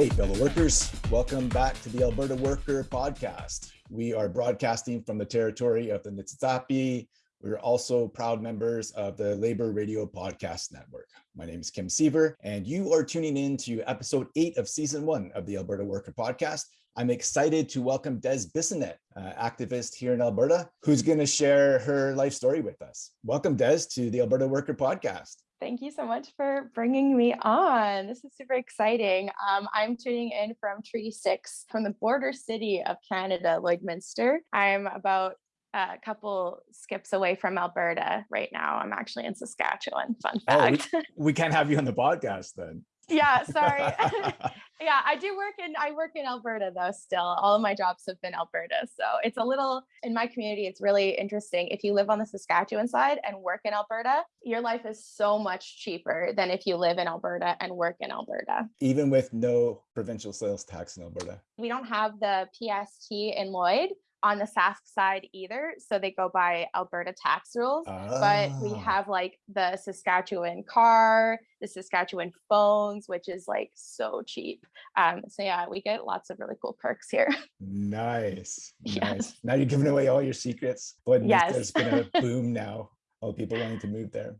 Hey, fellow workers, welcome back to the Alberta Worker Podcast. We are broadcasting from the territory of the Niitsitapi. We're also proud members of the Labor Radio Podcast Network. My name is Kim Seaver, and you are tuning in to episode eight of season one of the Alberta Worker Podcast. I'm excited to welcome Des Bissonnette, uh, activist here in Alberta, who's going to share her life story with us. Welcome, Des, to the Alberta Worker Podcast. Thank you so much for bringing me on. This is super exciting. Um, I'm tuning in from Treaty 6 from the border city of Canada, Lloydminster. I'm about a couple skips away from Alberta right now. I'm actually in Saskatchewan. Fun fact. Oh, we, we can't have you on the podcast then yeah sorry. Yeah i do work in i work in alberta though still. All of my jobs have been alberta so it's a little in my community it's really interesting. If you live on the saskatchewan side and work in alberta your life is so much cheaper than if you live in alberta and work in alberta. Even with no provincial sales tax in alberta. We don't have the pst in lloyd on the Sask side either. So they go by Alberta tax rules. But we ah. have like the Saskatchewan car, the Saskatchewan phones, which is like so cheap. Um, so yeah, we get lots of really cool perks here. Nice. Yes. Nice. Now you're giving away all your secrets. But yes. there's been a boom now. All people wanting to move there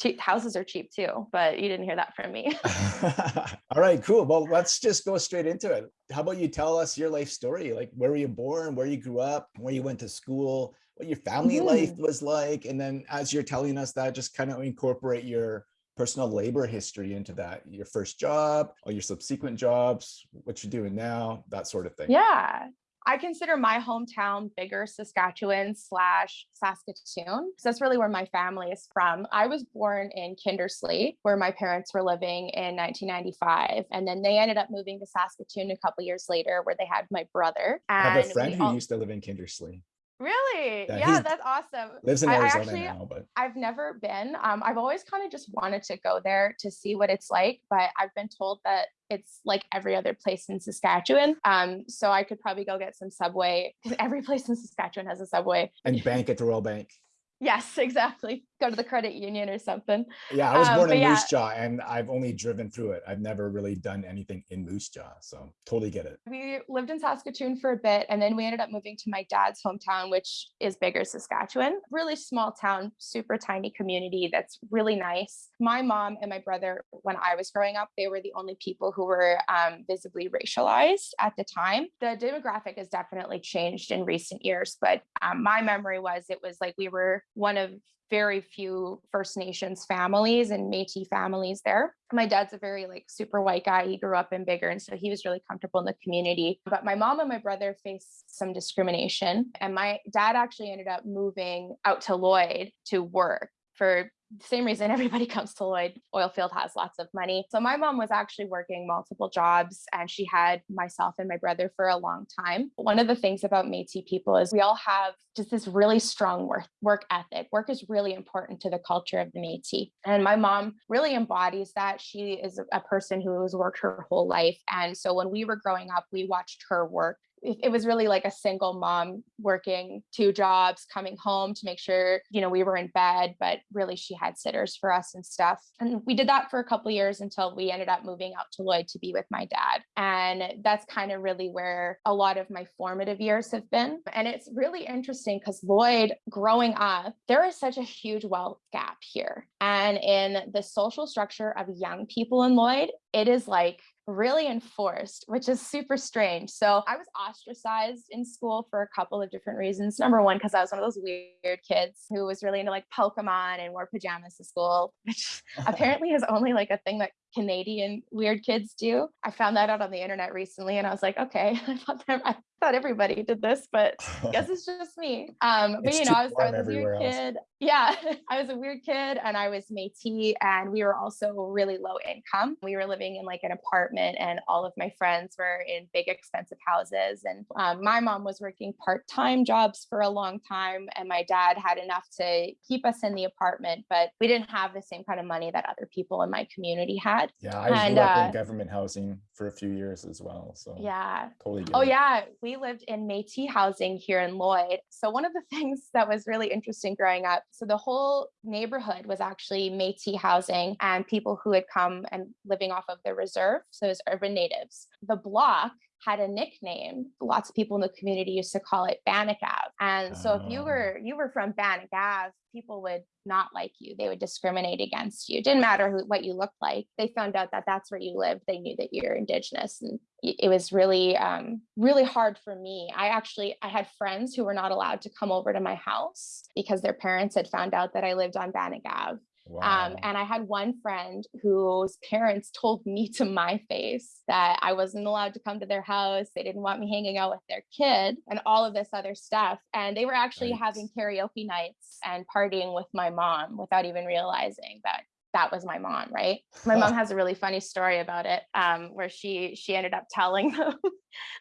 cheap houses are cheap too, but you didn't hear that from me. All right, cool. Well, let's just go straight into it. How about you tell us your life story? Like where were you born, where you grew up, where you went to school, what your family mm. life was like. And then as you're telling us that, just kind of incorporate your personal labor history into that, your first job or your subsequent jobs, what you're doing now, that sort of thing. Yeah. I consider my hometown Biggar Saskatchewan slash Saskatoon. So that's really where my family is from. I was born in Kindersley, where my parents were living in 1995. And then they ended up moving to Saskatoon a couple years later, where they had my brother. And I have a friend who all- used to live in Kindersley. Really? Yeah, yeah that's awesome. Lives in Arizona actually, now, but I've never been. Um, I've always kind of just wanted to go there to see what it's like, but I've been told that it's like every other place in Saskatchewan. Um, so I could probably go get some subway. Because every place in Saskatchewan has a subway. And bank at the Royal Bank. Yes, exactly. Go to the credit union or something. Yeah, I was um, born in yeah. Moose Jaw and I've only driven through it. I've never really done anything in Moose Jaw. So totally get it. We lived in Saskatoon for a bit and then we ended up moving to my dad's hometown, which is Biggar Saskatchewan. Really small town, super tiny community that's really nice. My mom and my brother, when I was growing up, they were the only people who were um, visibly racialized at the time. The demographic has definitely changed in recent years, but um, my memory was it was like we were one of very few First Nations families and Métis families there. My dad's a very like super white guy. He grew up in Biggar, and so he was really comfortable in the community. But my mom and my brother faced some discrimination, and my dad actually ended up moving out to Lloyd to work for same reason everybody comes to Lloyd. Oilfield has lots of money. So my mom was actually working multiple jobs and she had myself and my brother for a long time. One of the things about Métis people is we all have just this really strong work, work ethic. Work is really important to the culture of the Métis. And my mom really embodies that. She is a person who has worked her whole life. And so when we were growing up, we watched her work it was really like a single mom working two jobs coming home to make sure you know we were in bed but really she had sitters for us and stuff. And we did that for a couple years until we ended up moving out to lloyd to be with my dad. And that's kind of really where a lot of my formative years have been. And it's really interesting because lloyd growing up there is such a huge wealth gap here. And in the social structure of young people in lloyd it is like really enforced, which is super strange. So I was ostracized in school for a couple of different reasons. Number one, because I was one of those weird kids who was really into like Pokemon and wore pajamas to school, which apparently is only like a thing that Canadian weird kids do. I found that out on the internet recently and I was like, okay, I thought, that, I thought everybody did this, but I guess it's just me. Um, but you know, I was, I was a weird else. kid. Yeah, I was a weird kid and I was Métis and we were also really low income. We were living in like an apartment and all of my friends were in big expensive houses. And um, my mom was working part-time jobs for a long time and my dad had enough to keep us in the apartment, but we didn't have the same kind of money that other people in my community had. Yeah, I And, grew up uh, in government housing for a few years as well. So Yeah. totally Oh it. yeah, we lived in Métis housing here in Lloyd. So one of the things that was really interesting growing up, so the whole neighborhood was actually Métis housing and people who had come and living off of the reserve, so it was urban natives. The block had a nickname. Lots of people in the community used to call it Bannock Ave. And so if you Oh. were you were from Bannock Ave, people would not like you. They would discriminate against you. Didn't matter who, what you looked like. They found out that that's where you lived. They knew that you're indigenous, and it was really, um, really hard for me. I actually, I had friends who were not allowed to come over to my house because their parents had found out that I lived on Bannock Ave. Wow. Um, and I had one friend whose parents told me to my face that I wasn't allowed to come to their house. They didn't want me hanging out with their kid and all of this other stuff. And they were actually having karaoke nights and partying with my mom without even realizing that that was my mom right my mom has a really funny story about it um, where she she ended up telling them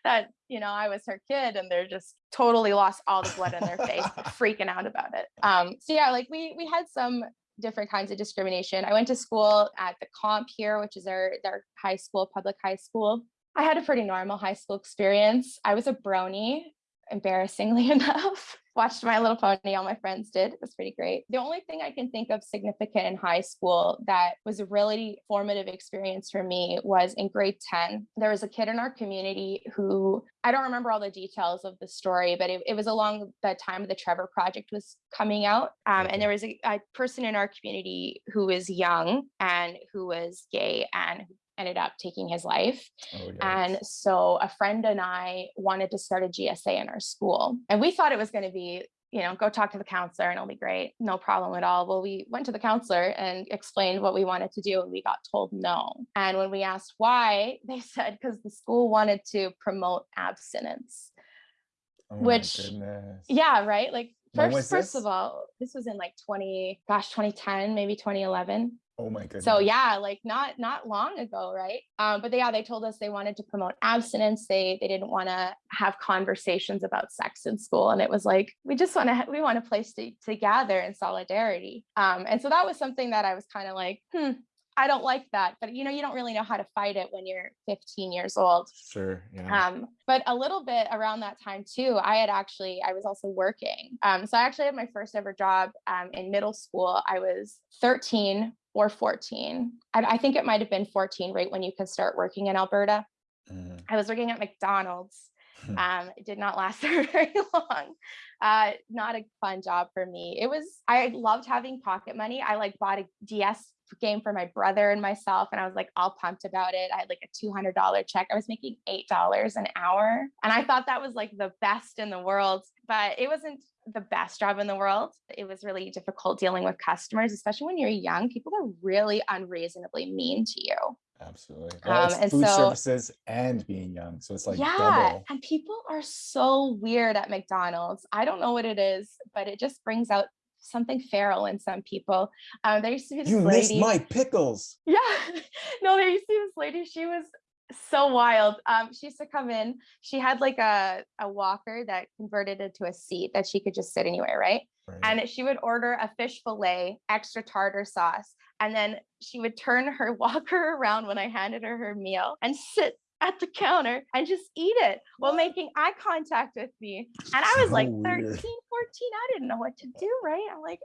that you know i was her kid and they're just totally lost all the blood in their face freaking out about it um, so yeah like we we had some different kinds of discrimination. I went to school at the comp here which is our, their high school public high school. I had a pretty normal high school experience. I was a brony embarrassingly enough watched my little pony all my friends did it was pretty great. The only thing i can think of significant in high school that was a really formative experience for me was in grade 10 there was a kid in our community who i don't remember all the details of the story but it, it was along the time the trevor project was coming out um, and there was a, a person in our community who was young and who was gay and ended up taking his life Oh, and so a friend and I wanted to start a GSA in our school. And we thought it was going to be, you know, go talk to the counselor and it'll be great. No problem at all. Well, we went to the counselor and explained what we wanted to do, and we got told no. And when we asked why, they said because the school wanted to promote abstinence. Oh, which-. Yeah, right? Like, first, first this? of all, this was in like 20, gosh, 2010, maybe 2011 Oh my goodness. so yeah like not not long ago right um but they, yeah they told us they wanted to promote abstinence they they didn't want to have conversations about sex in school and it was like we just want to we want a place to, to gather in solidarity um and so that was something that i was kind of like hmm i don't like that but you know you don't really know how to fight it when you're 15 years old Sure. Yeah. um, but a little bit around that time too, I had actually, I was also working. Um, so I actually had my first ever job um, in middle school. I was 13 or 14. I, I think it might have been 14, right when you can start working in Alberta. Mhm. I was working at McDonald's. Hmm. Um, it did not last very long. Uh, not a fun job for me. It was, I loved having pocket money. I like bought a DS game for my brother and myself, and I was like all pumped about it. I had like a $200 check. I was making $8 an hour. And I thought that was like the best in the world, but it wasn't the best job in the world. It was really difficult dealing with customers, especially when you're young. People are really unreasonably mean to you. Absolutely. Well, it's um, and food so- services and being young. So it's like yeah, double. and people are so weird at McDonald's. I don't know what it is, but it just brings out something feral in some people. Um, there used to be this You missed my pickles. Yeah, no, there used to be this lady. She was so wild. Um, she used to come in. She had like a a walker that converted into a seat that she could just sit anywhere, right? Right. and she would order a fish fillet, extra tartar sauce, and then she would turn her walker around when I handed her her meal and sit at the counter and just eat it while making eye contact with me. And I was like So 13, 14. I didn't know what to do, right? I'm like,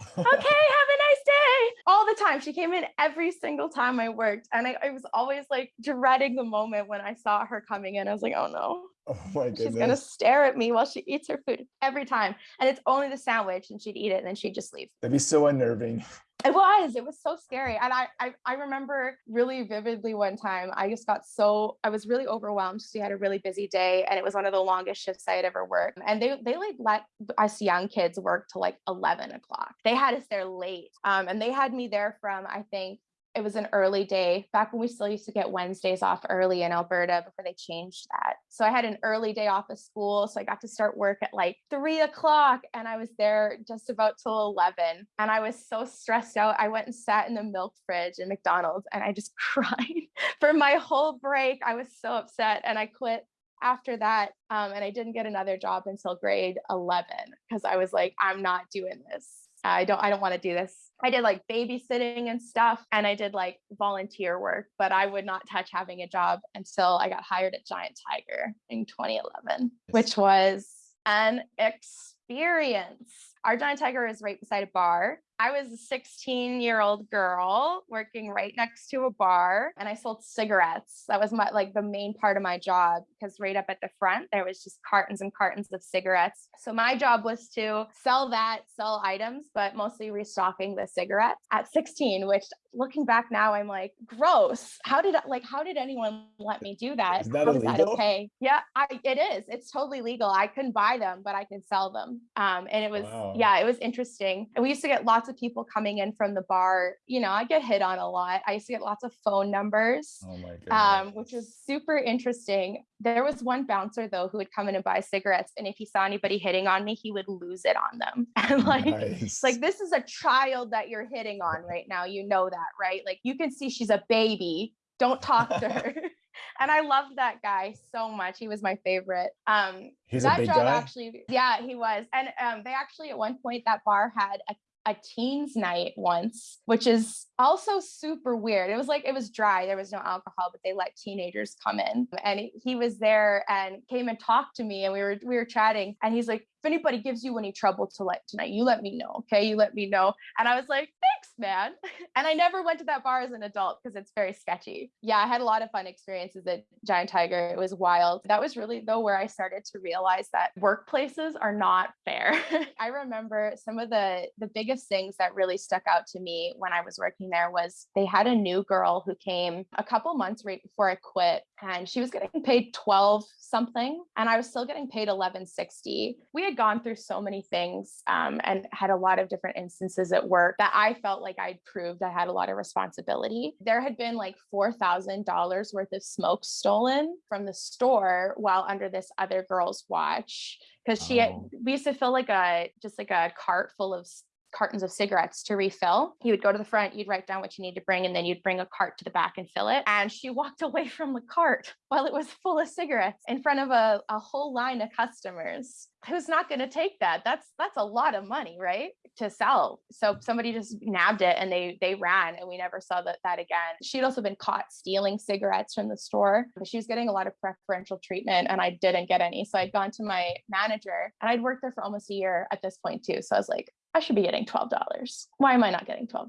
okay, have a nice day. All the time. She came in every single time I worked. And I, I was always like dreading the moment when I saw her coming in. I was like, oh no, oh my She's gonna stare at me while she eats her food every time. And it's only the sandwich and she'd eat it and then she'd just leave. That'd be so unnerving. It was, it was so scary. And I, I I remember really vividly one time I just got so I was really overwhelmed. She had a really busy day and it was one of the longest shifts I had ever worked. And they they like let us young kids work till like 11 o'clock. They had us there late. Um, and they had me there from I think it was an early day back when we still used to get Wednesdays off early in Alberta before they changed that. So I had an early day off of school. So I got to start work at like three o'clock and I was there just about till 11. And I was so stressed out. I went and sat in the milk fridge in McDonald's and I just cried for my whole break. I was so upset and I quit after that. Um, and I didn't get another job until grade 11 because I was like, I'm not doing this. I don't I don't want to do this. I did like babysitting and stuff and I did like volunteer work, but I would not touch having a job until I got hired at Giant Tiger in 2011, which was an experience. Our Giant Tiger is right beside a bar I was a 16 year old girl working right next to a bar and I sold cigarettes. That was my like the main part of my job because right up at the front there was just cartons and cartons of cigarettes. So my job was to sell that, sell items, but mostly restocking the cigarettes at 16, which looking back now I'm like gross. How did like how did anyone let me do that? Is that, illegal? that okay? Yeah, I, it is. It's totally legal. I couldn't buy them, but I can sell them. Um and it was wow. yeah, it was interesting. And we used to get lots lots of people coming in from the bar. You know, I get hit on a lot. I used to get lots of phone numbers, oh um, which was super interesting. There was one bouncer though who would come in and buy cigarettes, and if he saw anybody hitting on me, he would lose it on them. And like, nice. like this is a child that you're hitting on right now. You know that, right? Like you can see she's a baby. Don't talk to her. and I loved that guy so much. He was my favorite. Um, He's that a big job guy? actually, yeah, he was. And um, they actually at one point that bar had a a teens night once, which is also super weird. It was like it was dry, there was no alcohol, but they let teenagers come in. And he was there and came and talked to me and we were we were chatting and he's like, anybody gives you any trouble to let tonight, you let me know. Okay. You let me know. And I was like, thanks, man. And I never went to that bar as an adult because it's very sketchy. Yeah, I had a lot of fun experiences at Giant Tiger. It was wild. That was really though where I started to realize that workplaces are not fair. I remember some of the the biggest things that really stuck out to me when I was working there was they had a new girl who came a couple months right before I quit and she was getting paid 12 something and I was still getting paid 1160. We had gone through so many things um, and had a lot of different instances at work that I felt like I'd proved I had a lot of responsibility. There had been like $4,000 worth of smoke stolen from the store while under this other girl's watch because she had, oh. we used to fill like a just like a cart full of cartons of cigarettes to refill. You would go to the front, you'd write down what you need to bring, and then you'd bring a cart to the back and fill it. And she walked away from the cart while it was full of cigarettes in front of a, a whole line of customers. Who's not going to take that? That's that's a lot of money, right? To sell. So somebody just nabbed it and they they ran and we never saw that that again. She'd also been caught stealing cigarettes from the store. She was getting a lot of preferential treatment and I didn't get any. So I'd gone to my manager and I'd worked there for almost a year at this point too. So I was like, I should be getting $12. Why am I not getting $12?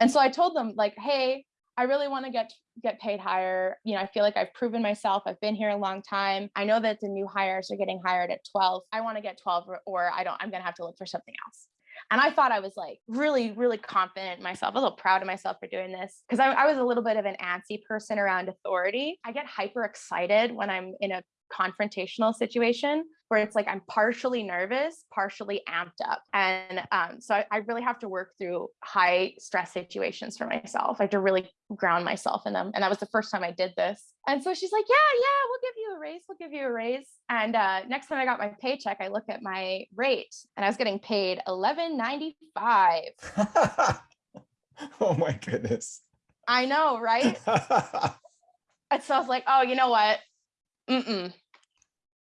And so I told them like, hey, I really want to get get paid higher. You know, I feel like I've proven myself. I've been here a long time. I know that the new hires are getting hired at 12. I want to get 12 or, or I don't I'm going to have to look for something else. And I thought I was like really, really confident in myself, a little proud of myself for doing this because I, I was a little bit of an antsy person around authority. I get hyper excited when I'm in a confrontational situation where it's like I'm partially nervous, partially amped up. And um, so I, I, really have to work through high stress situations for myself. I have to really ground myself in them. And that was the first time I did this. And so she's like, Yeah, yeah, we'll give you a raise. We'll give you a raise. And uh, next time I got my paycheck, I look at my rate and I was getting paid eleven ninety five. oh my goodness. I know, right? and so I was like, Oh, you know what? Mm-mm.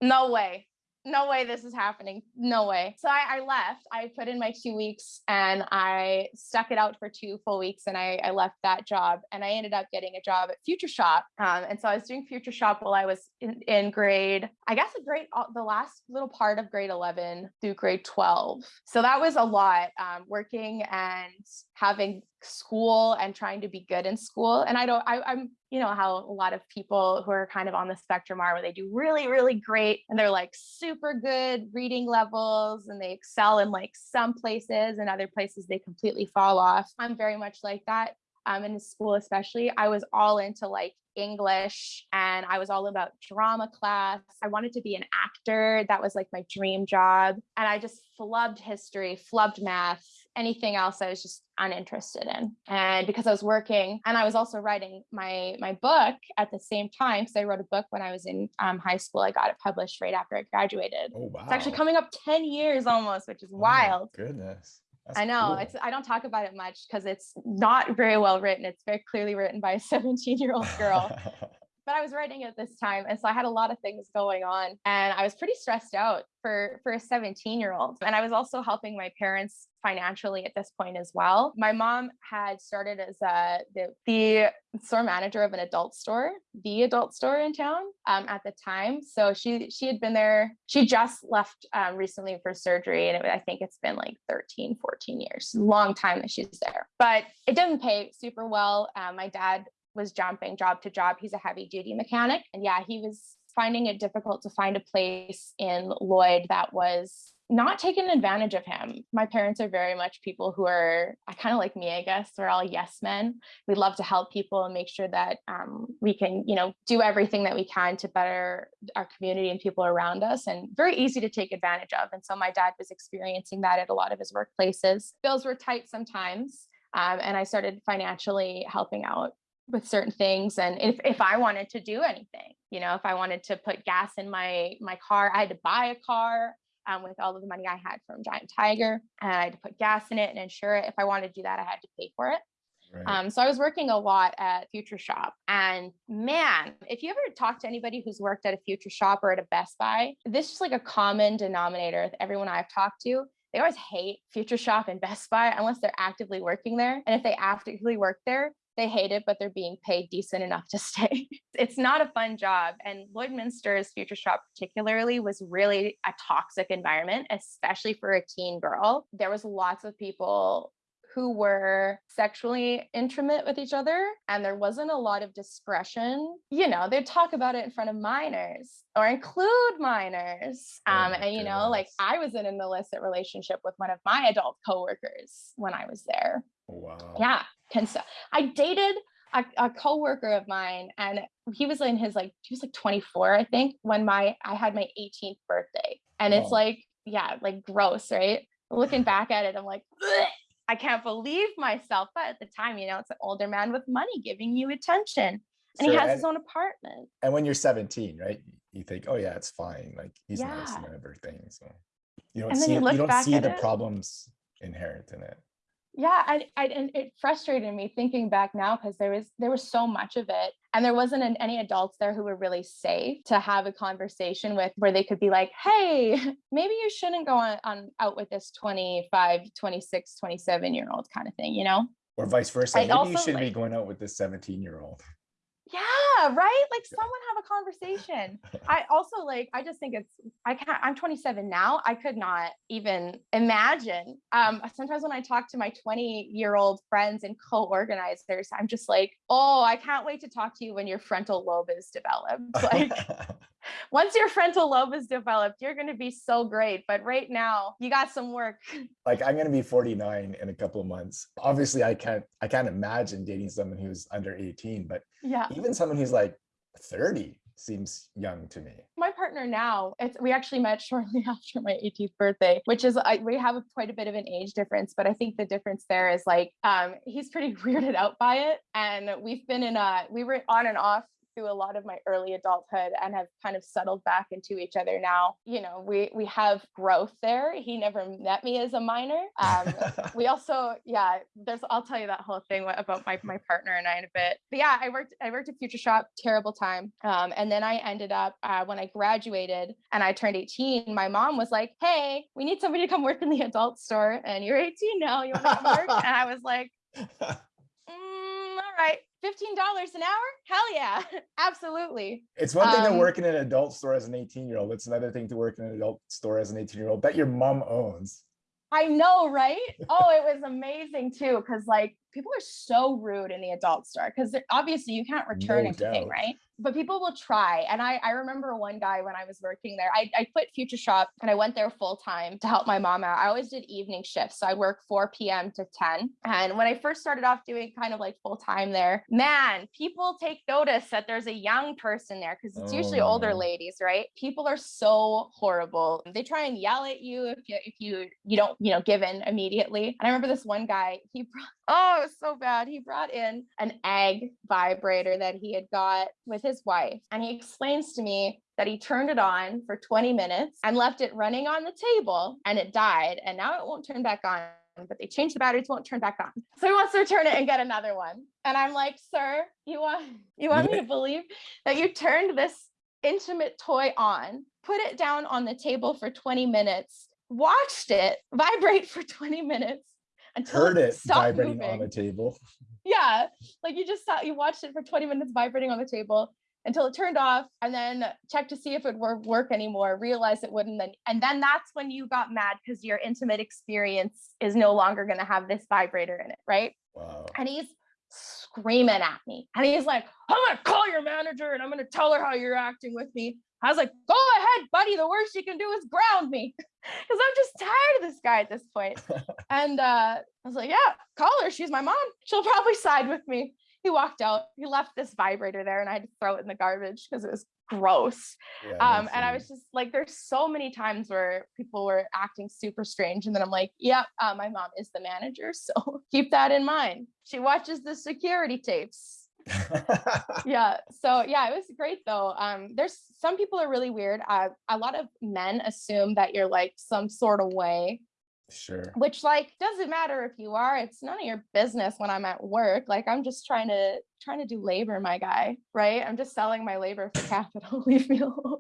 No way no way this is happening. No way. So I, I, left. I put in my two weeks and I stuck it out for two full weeks and I, I left that job and I ended up getting a job at Future Shop. Um, and so I was doing Future Shop while I was in, in grade, I guess a grade, the last little part of grade 11 through grade 12. So that was a lot um, working and having school and trying to be good in school. And I don't, I, I'm, you know, how a lot of people who are kind of on the spectrum are where they do really, really great and they're like super good reading levels and they excel in like some places and other places they completely fall off. I'm very much like that um, in school, especially. I was all into like English and I was all about drama class. I wanted to be an actor. That was like my dream job. And I just flubbed history, flubbed math, anything else I was just uninterested in. And because I was working and I was also writing my my book at the same time because I wrote a book when I was in um, high school. I got it published right after I graduated. Oh wow. It's actually coming up 10 years almost, which is oh, wild. goodness. That's I know cool. it's I don't talk about it much because it's not very well written. It's very clearly written by a 17 year old girl. but I was writing at this time. And so I had a lot of things going on and I was pretty stressed out for, for a 17 year old. And I was also helping my parents financially at this point as well. My mom had started as a, the, the store manager of an adult store, the adult store in town um, at the time. So she she had been there. She just left um, recently for surgery, and it, I think it's been like 13, 14 years, long time that she's there. But it doesn't pay super well. Um, my dad was jumping job to job. He's a heavy duty mechanic. And yeah, he was finding it difficult to find a place in Lloyd that was not taking advantage of him. My parents are very much people who are kind of like me, I guess. We're all yes men. We love to help people and make sure that um, we can, you know, do everything that we can to better our community and people around us, and very easy to take advantage of. And so my dad was experiencing that at a lot of his workplaces. Bills were tight sometimes. Um, and I started financially helping out with certain things and if, if i wanted to do anything you know if i wanted to put gas in my my car i had to buy a car um, with all of the money i had from giant tiger and i had to put gas in it and insure it if i wanted to do that i had to pay for it Right. Um, so I was working a lot at Future Shop. And man, if you ever talk to anybody who's worked at a Future Shop or at a Best Buy, this is like a common denominator with everyone I've talked to. They always hate Future Shop and Best Buy unless they're actively working there. And if they actively work there, they hate it, but they're being paid decent enough to stay. it's not a fun job. And Lloydminster's Future Shop, particularly, was really a toxic environment, especially for a teen girl. There was lots of people who were sexually intimate with each other and there wasn't a lot of discretion you know they'd talk about it in front of minors or include minors oh um, and you know like i was in an illicit relationship with one of my adult coworkers when i was there wow yeah cons- i dated a, a co-worker of mine and he was in his like he was like 24 i think when my i had my 18th birthday and it's like yeah like gross right looking back at it i'm like I can't believe myself. But at the time, you know, it's an older man with money giving you attention. And he has and, his own apartment. And when you're 17, right? You think, oh yeah, it's fine. Like he's yeah. nice and everything. So you don't see you, you don't see the it. problems inherent in it yeah I, I and it frustrated me thinking back now because there was there was so much of it and there wasn't an, any adults there who were really safe to have a conversation with where they could be like hey maybe you shouldn't go on, on out with this 25 26 27 year old kind of thing you know? Or vice versa maybe also, you should like, be going out with this 17 year old yeah right? Like someone have a conversation. I also like i just think it's i can't i'm 27 now i could not even imagine. Um sometimes when i talk to my 20 year old friends and co-organizers i'm just like oh i can't wait to talk to you when your frontal lobe is developed. Like once your frontal lobe is developed, you're going to be so great. But right now, you got some work. Like I'm going to be 49 in a couple of months. Obviously, I can't I can't imagine dating someone who's under 18, but yeah, even someone who's like 30 seems young to me. My partner now, it's we actually met shortly after my 18th birthday, which is I, we have a, quite a bit of an age difference, but I think the difference there is like um, he's pretty weirded out by it, and we've been in a we were on and off through a lot of my early adulthood and have kind of settled back into each other now. You know, we we have growth there. He never met me as a minor. Um, we also, yeah, there's I'll tell you that whole thing about my my partner and I in a bit. But yeah, I worked I worked at Future Shop, terrible time. Um, and then I ended up uh, when I graduated and I turned 18. My mom was like, "Hey, we need somebody to come work in the adult store, and you're 18 now. You want to work?" and I was like. Mm, all right $15 an hour? Hell yeah, absolutely. It's one thing um, to work in an adult store as an 18 year old. It's another thing to work in an adult store as an 18 year old that your mom owns. I know, right? oh, it was amazing too. Cause like people are so rude in the adult store because obviously you can't return no anything, doubt. right? But people will try. And I, I remember one guy when I was working there, I, I quit Future Shop and I went there full time to help my mom out. I always did evening shifts. So I'd work 4 p.m. to 10. And when I first started off doing kind of like full time there, man, people take notice that there's a young person there because it's oh. usually older oh. ladies, right? People are so horrible. They try and yell at you if you if you you don't, you know, give in immediately. And I remember this one guy, he brought oh, it was so bad. He brought in an egg vibrator that he had got with his wife. And he explains to me that he turned it on for 20 minutes and left it running on the table and it died. And now it won't turn back on but they changed the batteries, won't turn back on. So he wants to return it and get another one. And I'm like, sir, you want you want me to believe that you turned this intimate toy on, put it down on the table for 20 minutes, watched it vibrate for 20 minutes until Heard it stopped vibrating moving. on the table. yeah like you just saw you watched it for 20 minutes vibrating on the table until it turned off and then checked to see if it would work anymore realized it wouldn't then and then that's when you got mad because your intimate experience is no longer going to have this vibrator in it right Wow. and he's screaming at me and he's like i'm going to call your manager and i'm going to tell her how you're acting with me i was like go ahead buddy the worst you can do is ground me because i'm just tired of this guy at this point and uh, i was like yeah call her she's my mom she'll probably side with me he walked out he left this vibrator there and i had to throw it in the garbage because it was gross Yeah, um, and I was just like, there's so many times where people were acting super strange. And then I'm like, yep, uh, my mom is the manager. So keep that in mind. She watches the security tapes. Yeah. So yeah, it was great though. Um, there's some people are really weird. Uh, a lot of men assume that you're like some sort of way sure. which like doesn't matter if you are it's none of your business when i'm at work like i'm just trying to trying to do labor my guy right i'm just selling my labor for capital leave me alone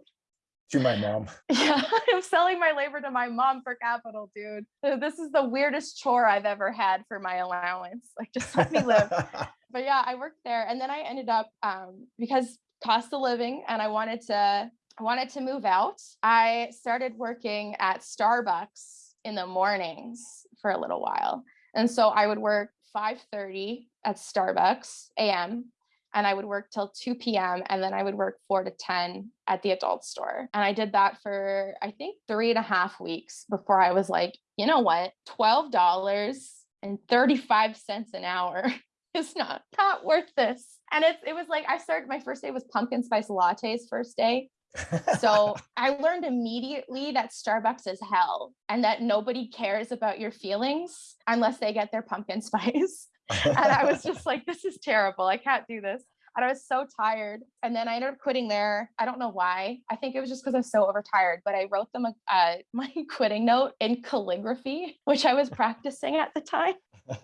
To my mom. yeah i'm selling my labor to my mom for capital dude. This is the weirdest chore i've ever had for my allowance. Like just let me live. But yeah i worked there and then i ended up um, because cost of living and i wanted to I wanted to move out i started working at starbucks in the mornings for a little while. And so i would work 5.30 at starbucks am and i would work till 2 p.m and then i would work 4 to 10 at the adult store and i did that for i think three and a half weeks before i was like you know what $12 and 35 cents an hour is not not worth this. And it's it was like I started my first day was pumpkin spice lattes first day. So I learned immediately that Starbucks is hell and that nobody cares about your feelings unless they get their pumpkin spice. And I was just like, this is terrible. I can't do this. And I was so tired. And then I ended up quitting there. I don't know why. I think it was just because I was so overtired, but I wrote them a, uh, my quitting note in calligraphy, which I was practicing at the time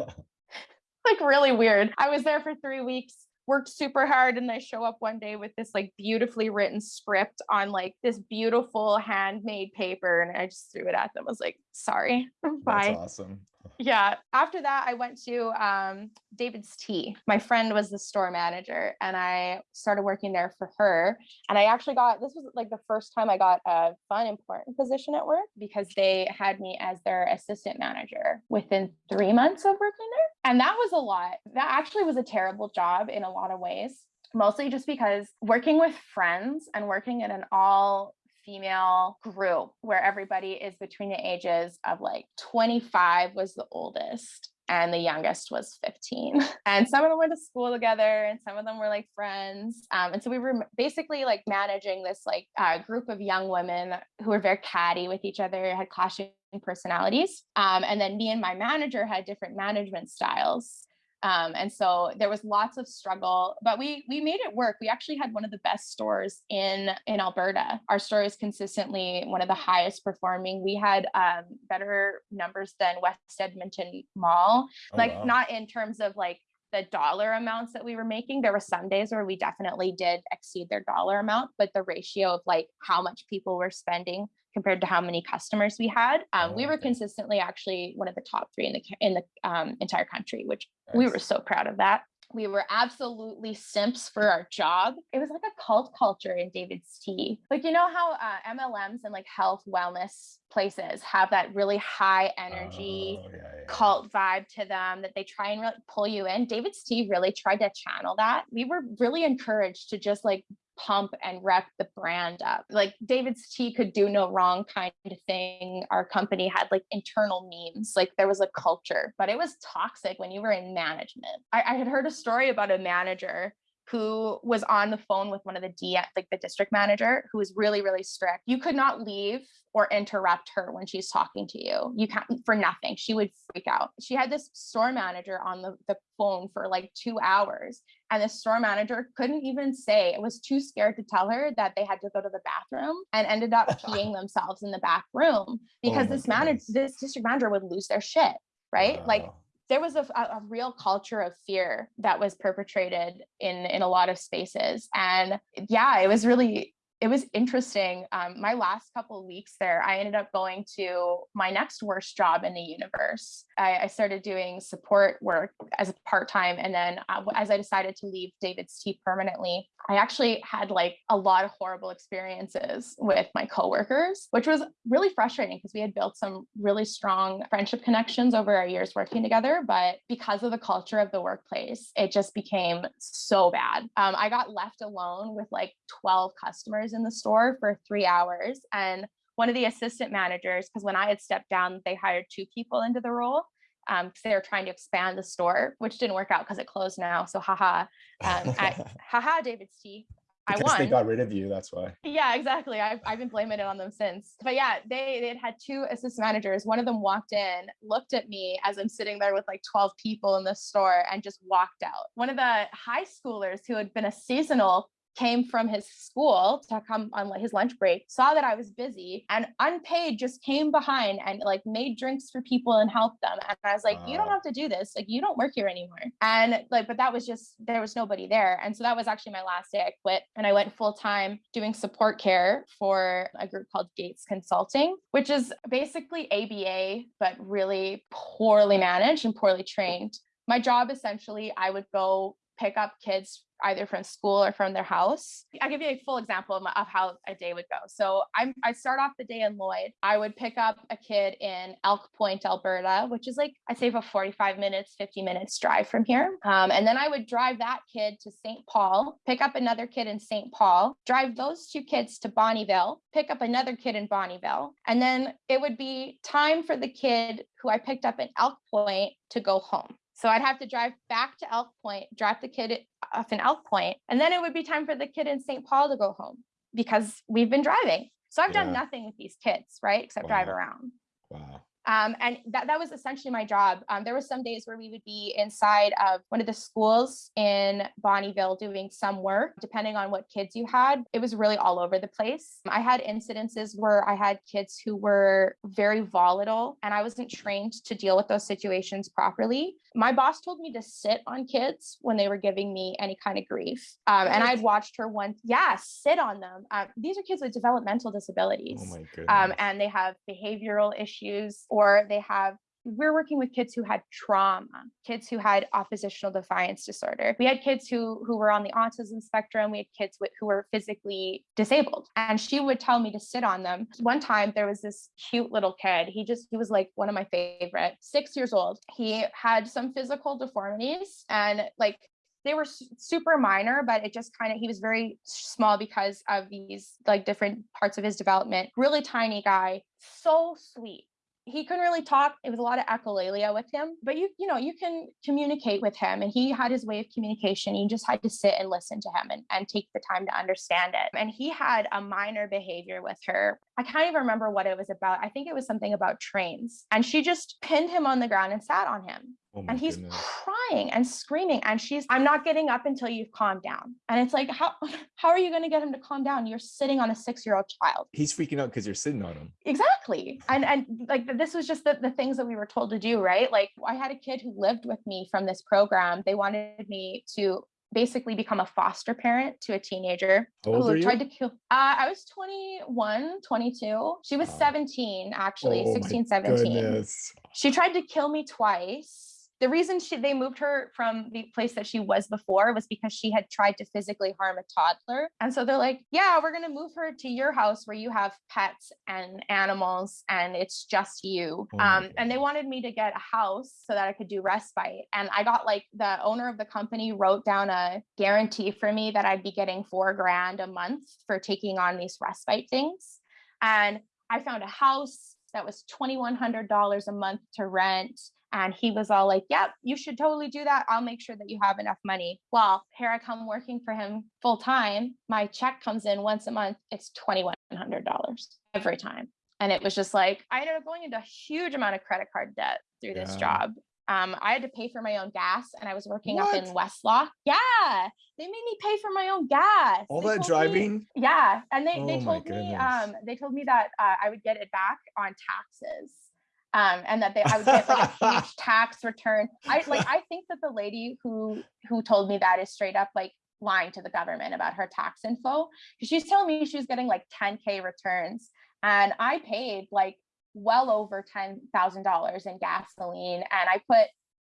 like really weird. I was there for three weeks, worked super hard, and I show up one day with this like beautifully written script on like this beautiful handmade paper, and I just threw it at them. I was like, sorry, bye. That's awesome. Yeah. After that, I went to um, David's Tea. My friend was the store manager, and I started working there for her. And I actually got this was like the first time I got a fun, important position at work because they had me as their assistant manager within three months of working there. And that was a lot. That actually was a terrible job in a lot of ways. Mostly just because working with friends and working in an all female group where everybody is between the ages of like 25 was the oldest and the youngest was 15 and some of them went to school together and some of them were like friends. Um, and so we were basically like managing this like uh, group of young women who were very catty with each other had clashing personalities. Um, and then me and my manager had different management styles um, and so there was lots of struggle but we we made it work. We actually had one of the best stores in in alberta. Our store is consistently one of the highest performing. We had um, better numbers than west edmonton mall Oh, like wow. not in terms of like the dollar amounts that we were making. There were some days where we definitely did exceed their dollar amount but the ratio of like how much people were spending compared to how many customers we had um, we Oh, were okay. consistently actually one of the top three in the in the um, entire country which we were so proud of that we were absolutely simps for our job it was like a cult culture in david's tea like you know how uh, mlms and like health wellness places have that really high energy Oh, yeah, yeah, cult vibe to them that they try and really pull you in. David's Tea really tried to channel that. We were really encouraged to just like pump and rep the brand up. Like David's Tea could do no wrong kind of thing. Our company had like internal memes, like there was a culture, but it was toxic when you were in management. I, I had heard a story about a manager who was on the phone with one of the D like the district manager who was really really strict. You could not leave or interrupt her when she's talking to you. You can't for nothing. She would freak out. She had this store manager on the, the phone for like two hours. And the store manager couldn't even say, it was too scared to tell her that they had to go to the bathroom and ended up peeing themselves in the back room because my this manager, this district manager would lose their shit right? Wow. Like there was a, a, real culture of fear that was perpetrated in in a lot of spaces and yeah it was really it was interesting. Um, my last couple of weeks there, I ended up going to my next worst job in the universe. I, I started doing support work as a part time, and then uh, as I decided to leave David's Tea permanently, I actually had like a lot of horrible experiences with my coworkers, which was really frustrating because we had built some really strong friendship connections over our years working together. But because of the culture of the workplace, it just became so bad. Um, I got left alone with like 12 customers in the store for three hours. And one of the assistant managers, because when I had stepped down, they hired two people into the role because um, they were trying to expand the store, which didn't work out because it closed now. So haha, um, I, haha, David's tea. I won. They got rid of you. That's why. Yeah, exactly. I've, I've been blaming it on them since. But yeah, they they had had two assistant managers. One of them walked in, looked at me as I'm sitting there with like 12 people in the store, and just walked out. One of the high schoolers who had been a seasonal came from his school to come on his lunch break, saw that I was busy and unpaid just came behind and like made drinks for people and helped them. And I was like, you don't have to do this. Like, you don't work here anymore. And like, but that was just, there was nobody there. And so that was actually my last day I quit. And I went full time doing support care for a group called Gates Consulting, which is basically ABA, but really poorly managed and poorly trained. My job essentially, I would go pick up kids either from school or from their house. I'll give you a full example of, my, of how a day would go. So I'm, I start off the day in Lloyd. I would pick up a kid in Elk Point, Alberta, which is like, I'd say about 45 minutes, 50 minutes drive from here. Um, and then I would drive that kid to St. Paul, pick up another kid in St. Paul, drive those two kids to Bonnyville, pick up another kid in Bonnyville. And then it would be time for the kid who I picked up in Elk Point to go home. So I'd have to drive back to Elk Point, drop the kid off in Elk Point, and then it would be time for the kid in St. Paul to go home because we've been driving. So I've yeah. done nothing with these kids, right? Except wow. drive around. Wow. Um, and that, that was essentially my job. Um, there were some days where we would be inside of one of the schools in Bonnyville doing some work, depending on what kids you had. It was really all over the place. I had incidences where I had kids who were very volatile and I wasn't trained to deal with those situations properly. My boss told me to sit on kids when they were giving me any kind of grief. Um, and I'd watched her once, yeah, sit on them. Uh, these are kids with developmental disabilities. Oh um, and they have behavioral issues or they have we're working with kids who had trauma, kids who had oppositional defiance disorder. We had kids who who were on the autism spectrum. We had kids who were physically disabled, and she would tell me to sit on them. One time, there was this cute little kid. He just he was like one of my favorite. Six years old. He had some physical deformities, and like they were super minor, but it just kind of, he was very small because of these like different parts of his development. Really tiny guy, so sweet he couldn't really talk. It was a lot of echolalia with him, but you, you know, you can communicate with him and he had his way of communication. You just had to sit and listen to him and, and take the time to understand it. And he had a minor behavior with her. I can't even remember what it was about. I think it was something about trains. And she just pinned him on the ground and sat on him. Oh and he's goodness. crying and screaming and she's i'm not getting up until you've calmed down. And it's like how how are you going to get him to calm down? You're sitting on a six year old child. He's freaking out because you're sitting on him. Exactly and and like this was just the, the things that we were told to do right? Like i had a kid who lived with me from this program. They wanted me to basically become a foster parent to a teenager who tried to kill uh, i was 21 22 she was 17 actually oh 16 17 goodness. she tried to kill me twice the reason she they moved her from the place that she was before was because she had tried to physically harm a toddler. And so they're like yeah we're going to move her to your house where you have pets and animals and it's just you. Oh um, and they wanted me to get a house so that i could do respite. And i got like the owner of the company wrote down a guarantee for me that i'd be getting four grand a month for taking on these respite things. And i found a house that was $2100 a month to rent and he was all like, Yep, you should totally do that. I'll make sure that you have enough money. Well, here I come working for him full time. My check comes in once a month. It's $2,100 every time. And it was just like, I ended up going into a huge amount of credit card debt through this job. Um, I had to pay for my own gas and I was working what? up in Westlock. Yeah, they made me pay for my own gas. All they that driving? Me, yeah. And they, oh they told me, um, they told me that uh, I would get it back on taxes um, and that they I would get like a huge tax return. I like I think that the lady who who told me that is straight up like lying to the government about her tax info because she's telling me she was getting like 10k returns and I paid like well over $10,000 in gasoline and I put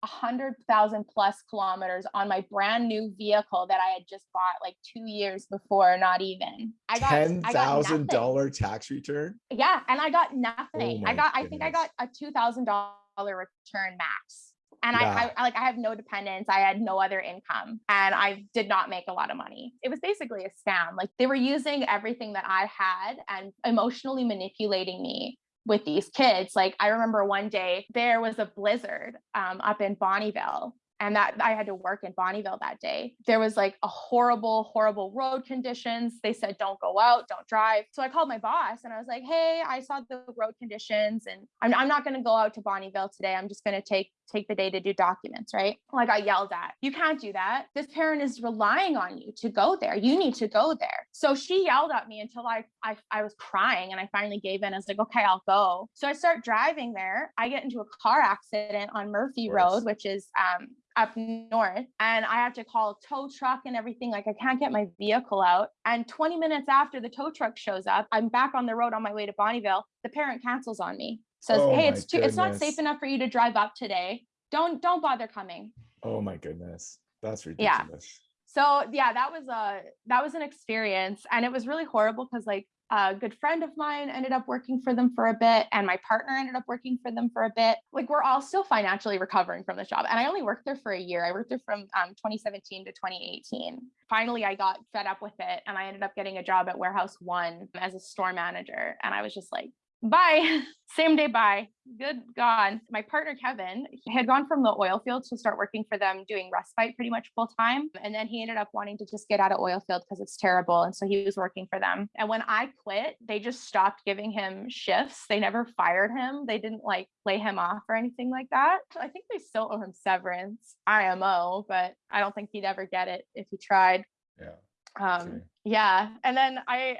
a hundred thousand plus kilometers on my brand new vehicle that I had just bought like two years before, not even. I got ten thousand dollar tax return. Yeah, and I got nothing. Oh I got, goodness. I think I got a two thousand dollar return max. And yeah. I, I like I have no dependents. I had no other income, and I did not make a lot of money. It was basically a scam. Like they were using everything that I had and emotionally manipulating me with these kids. Like I remember one day there was a blizzard um, up in Bonnyville and that I had to work in Bonnyville that day. There was like a horrible, horrible road conditions. They said, don't go out, don't drive. So I called my boss and I was like, hey, I saw the road conditions and I'm, I'm not going to go out to Bonnyville today. I'm just going to take take the day to do documents, right? Like I yelled at, you can't do that. This parent is relying on you to go there. You need to go there. So she yelled at me until I, I, I was crying and I finally gave in. I was like, okay, I'll go. So I start driving there. I get into a car accident on Murphy Road, which is um, up north and I have to call a tow truck and everything. Like I can't get my vehicle out. And 20 minutes after the tow truck shows up, I'm back on the road on my way to Bonnyville. The parent cancels on me. Says, oh hey, it's too goodness. it's not safe enough for you to drive up today. Don't don't bother coming. Oh my goodness. That's ridiculous. Yeah. So yeah, that was a that was an experience. And it was really horrible because like a good friend of mine ended up working for them for a bit and my partner ended up working for them for a bit like we're all still financially recovering from this job and i only worked there for a year i worked there from um, 2017 to 2018 finally i got fed up with it and i ended up getting a job at warehouse one as a store manager and i was just like bye. Same day bye. Good god. My partner kevin He had gone from the oil fields to start working for them doing respite pretty much full time. And then he ended up wanting to just get out of oil field because it's terrible. And so he was working for them. And when i quit they just stopped giving him shifts. They never fired him. They didn't like lay him off or anything like that. I think they still owe him severance. Imo but i don't think he'd ever get it if he tried. Yeah. Um, yeah. And then i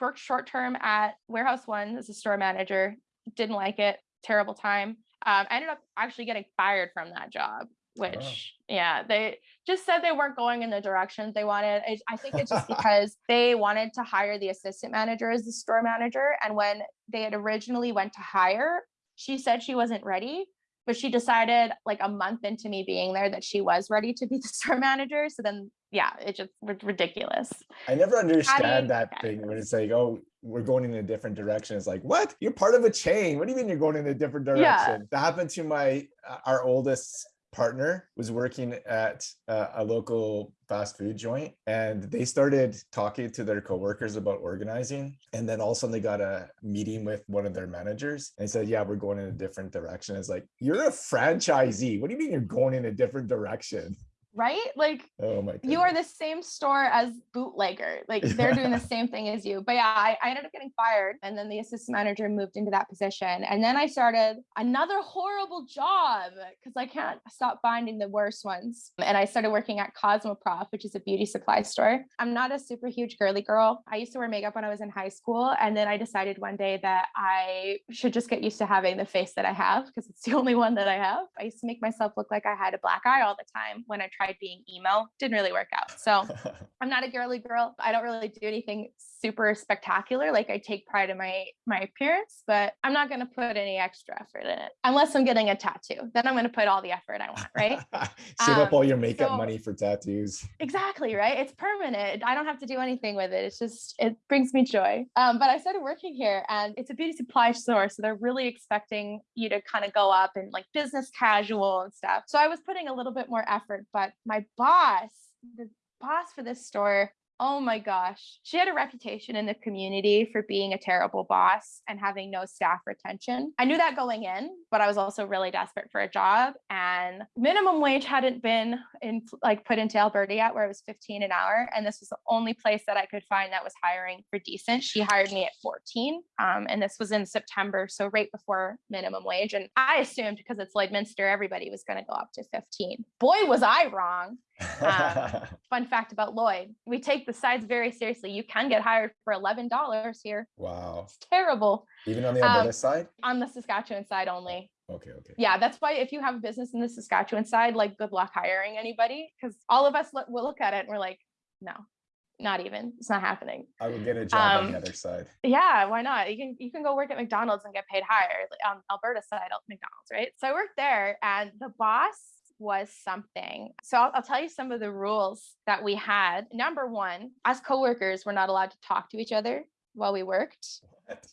worked short term at Warehouse One as a store manager. Didn't like it. Terrible time. Um, I ended up actually getting fired from that job, which wow. yeah, they just said they weren't going in the direction they wanted. I, I think it's just because they wanted to hire the assistant manager as the store manager, and when they had originally went to hire, she said she wasn't ready but she decided like a month into me being there that she was ready to be the store manager so then yeah it just ridiculous. I never understand that thing when it's like oh we're going in a different direction. It's like what? You're part of a chain. What do you mean you're going in a different direction? Yeah. that happened to my uh, our oldest partner was working at uh, a local fast food joint and they started talking to their coworkers about organizing and then all of a sudden they got a meeting with one of their managers and said yeah we're going in a different direction. It's like you're a franchisee. What do you mean you're going in a different direction right? Like oh my you are the same store as bootlegger. Like they're doing the same thing as you. But yeah, I, I, ended up getting fired. And then the assistant manager moved into that position. And then I started another horrible job because I can't stop finding the worst ones. And I started working at Cosmoprof, which is a beauty supply store. I'm not a super huge girly girl. I used to wear makeup when I was in high school. And then I decided one day that I should just get used to having the face that I have because it's the only one that I have. I used to make myself look like I had a black eye all the time when I tried tried being emo didn't really work out. So i'm not a girly girl. I don't really do anything super spectacular like i take pride in my my appearance but i'm not going to put any extra effort in it unless i'm getting a tattoo. Then i'm going to put all the effort i want right? Save um, up all your makeup so, money for tattoos. Exactly right? It's permanent. I don't have to do anything with it. It's just it brings me joy. Um, but i started working here and it's a beauty supply store so they're really expecting you to kind of go up and like business casual and stuff. So i was putting a little bit more effort but my boss the boss for this store Oh my gosh. She had a reputation in the community for being a terrible boss and having no staff retention. I knew that going in, but I was also really desperate for a job and minimum wage hadn't been in like put into Alberta yet where it was 15 an hour and this was the only place that I could find that was hiring for decent. She hired me at 14 um, and this was in September so right before minimum wage and I assumed because it's Lloydminster everybody was going to go up to 15. Boy was I wrong Um, fun fact about Lloyd, we take the sides very seriously. You can get hired for $11 here. wow. It's terrible. Even on the Um, Alberta side? On the Saskatchewan side only. Okay, okay. Yeah, that's why if you have a business in the Saskatchewan side, like good luck hiring anybody because all of us look, will look at it and we're like, no, not even. It's not happening. I would get a job on Um, the other side. Yeah, why not? You can you can go work at McDonald's and get paid higher on Alberta side McDonald's, right? So I worked there, and the boss was something. So I'll, I'll tell you some of the rules that we had. Number one, as coworkers, we're not allowed to talk to each other while we worked. What?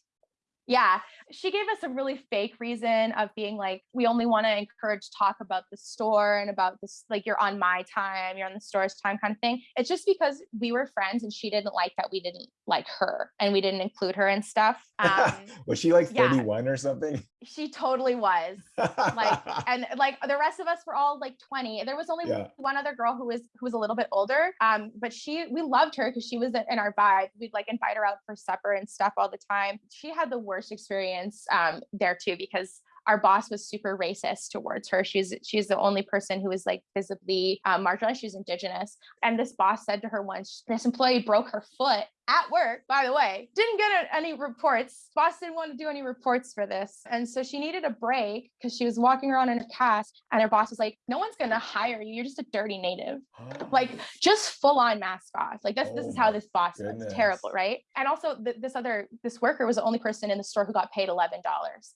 Yeah, she gave us a really fake reason of being like, we only want to encourage talk about the store and about this, like you're on my time, you're on the store's time kind of thing. It's just because we were friends and she didn't like that we didn't like her and we didn't include her and stuff. Um, was she like yeah. 31 or something? she totally was like, and like the rest of us were all like 20. There was only Yeah. one other girl who was who was a little bit older. Um, but she we loved her because she was in our vibe. We'd like invite her out for supper and stuff all the time. She had the worst experience um there too because our boss was super racist towards her. She's she's the only person who was like visibly um, marginalized. She's indigenous, and this boss said to her once, "This employee broke her foot at work." By the way, didn't get any reports. Boss didn't want to do any reports for this, and so she needed a break because she was walking around in a cast, and her boss was like, "No one's gonna hire you. You're just a dirty native." like just full on mask off. Like this, this Oh is how this boss was terrible, right? And also th- this other, this worker was the only person in the store who got paid $11.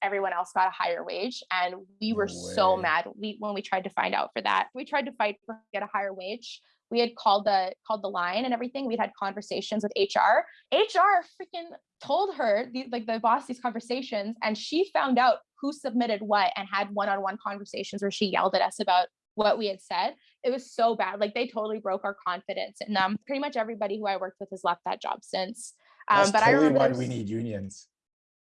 Everyone else got a higher wage. And we were No so mad we, when we tried to find out for that. We tried to fight for get a higher wage. We had called the called the line and everything. We'd had conversations with HR. HR freaking told her the, like the boss these conversations, and she found out who submitted what and had one-on-one conversations where she yelled at us about what we had said it was so bad. Like they totally broke our confidence. And um, pretty much everybody who I worked with has left that job since. Um, but I remember, why we need unions.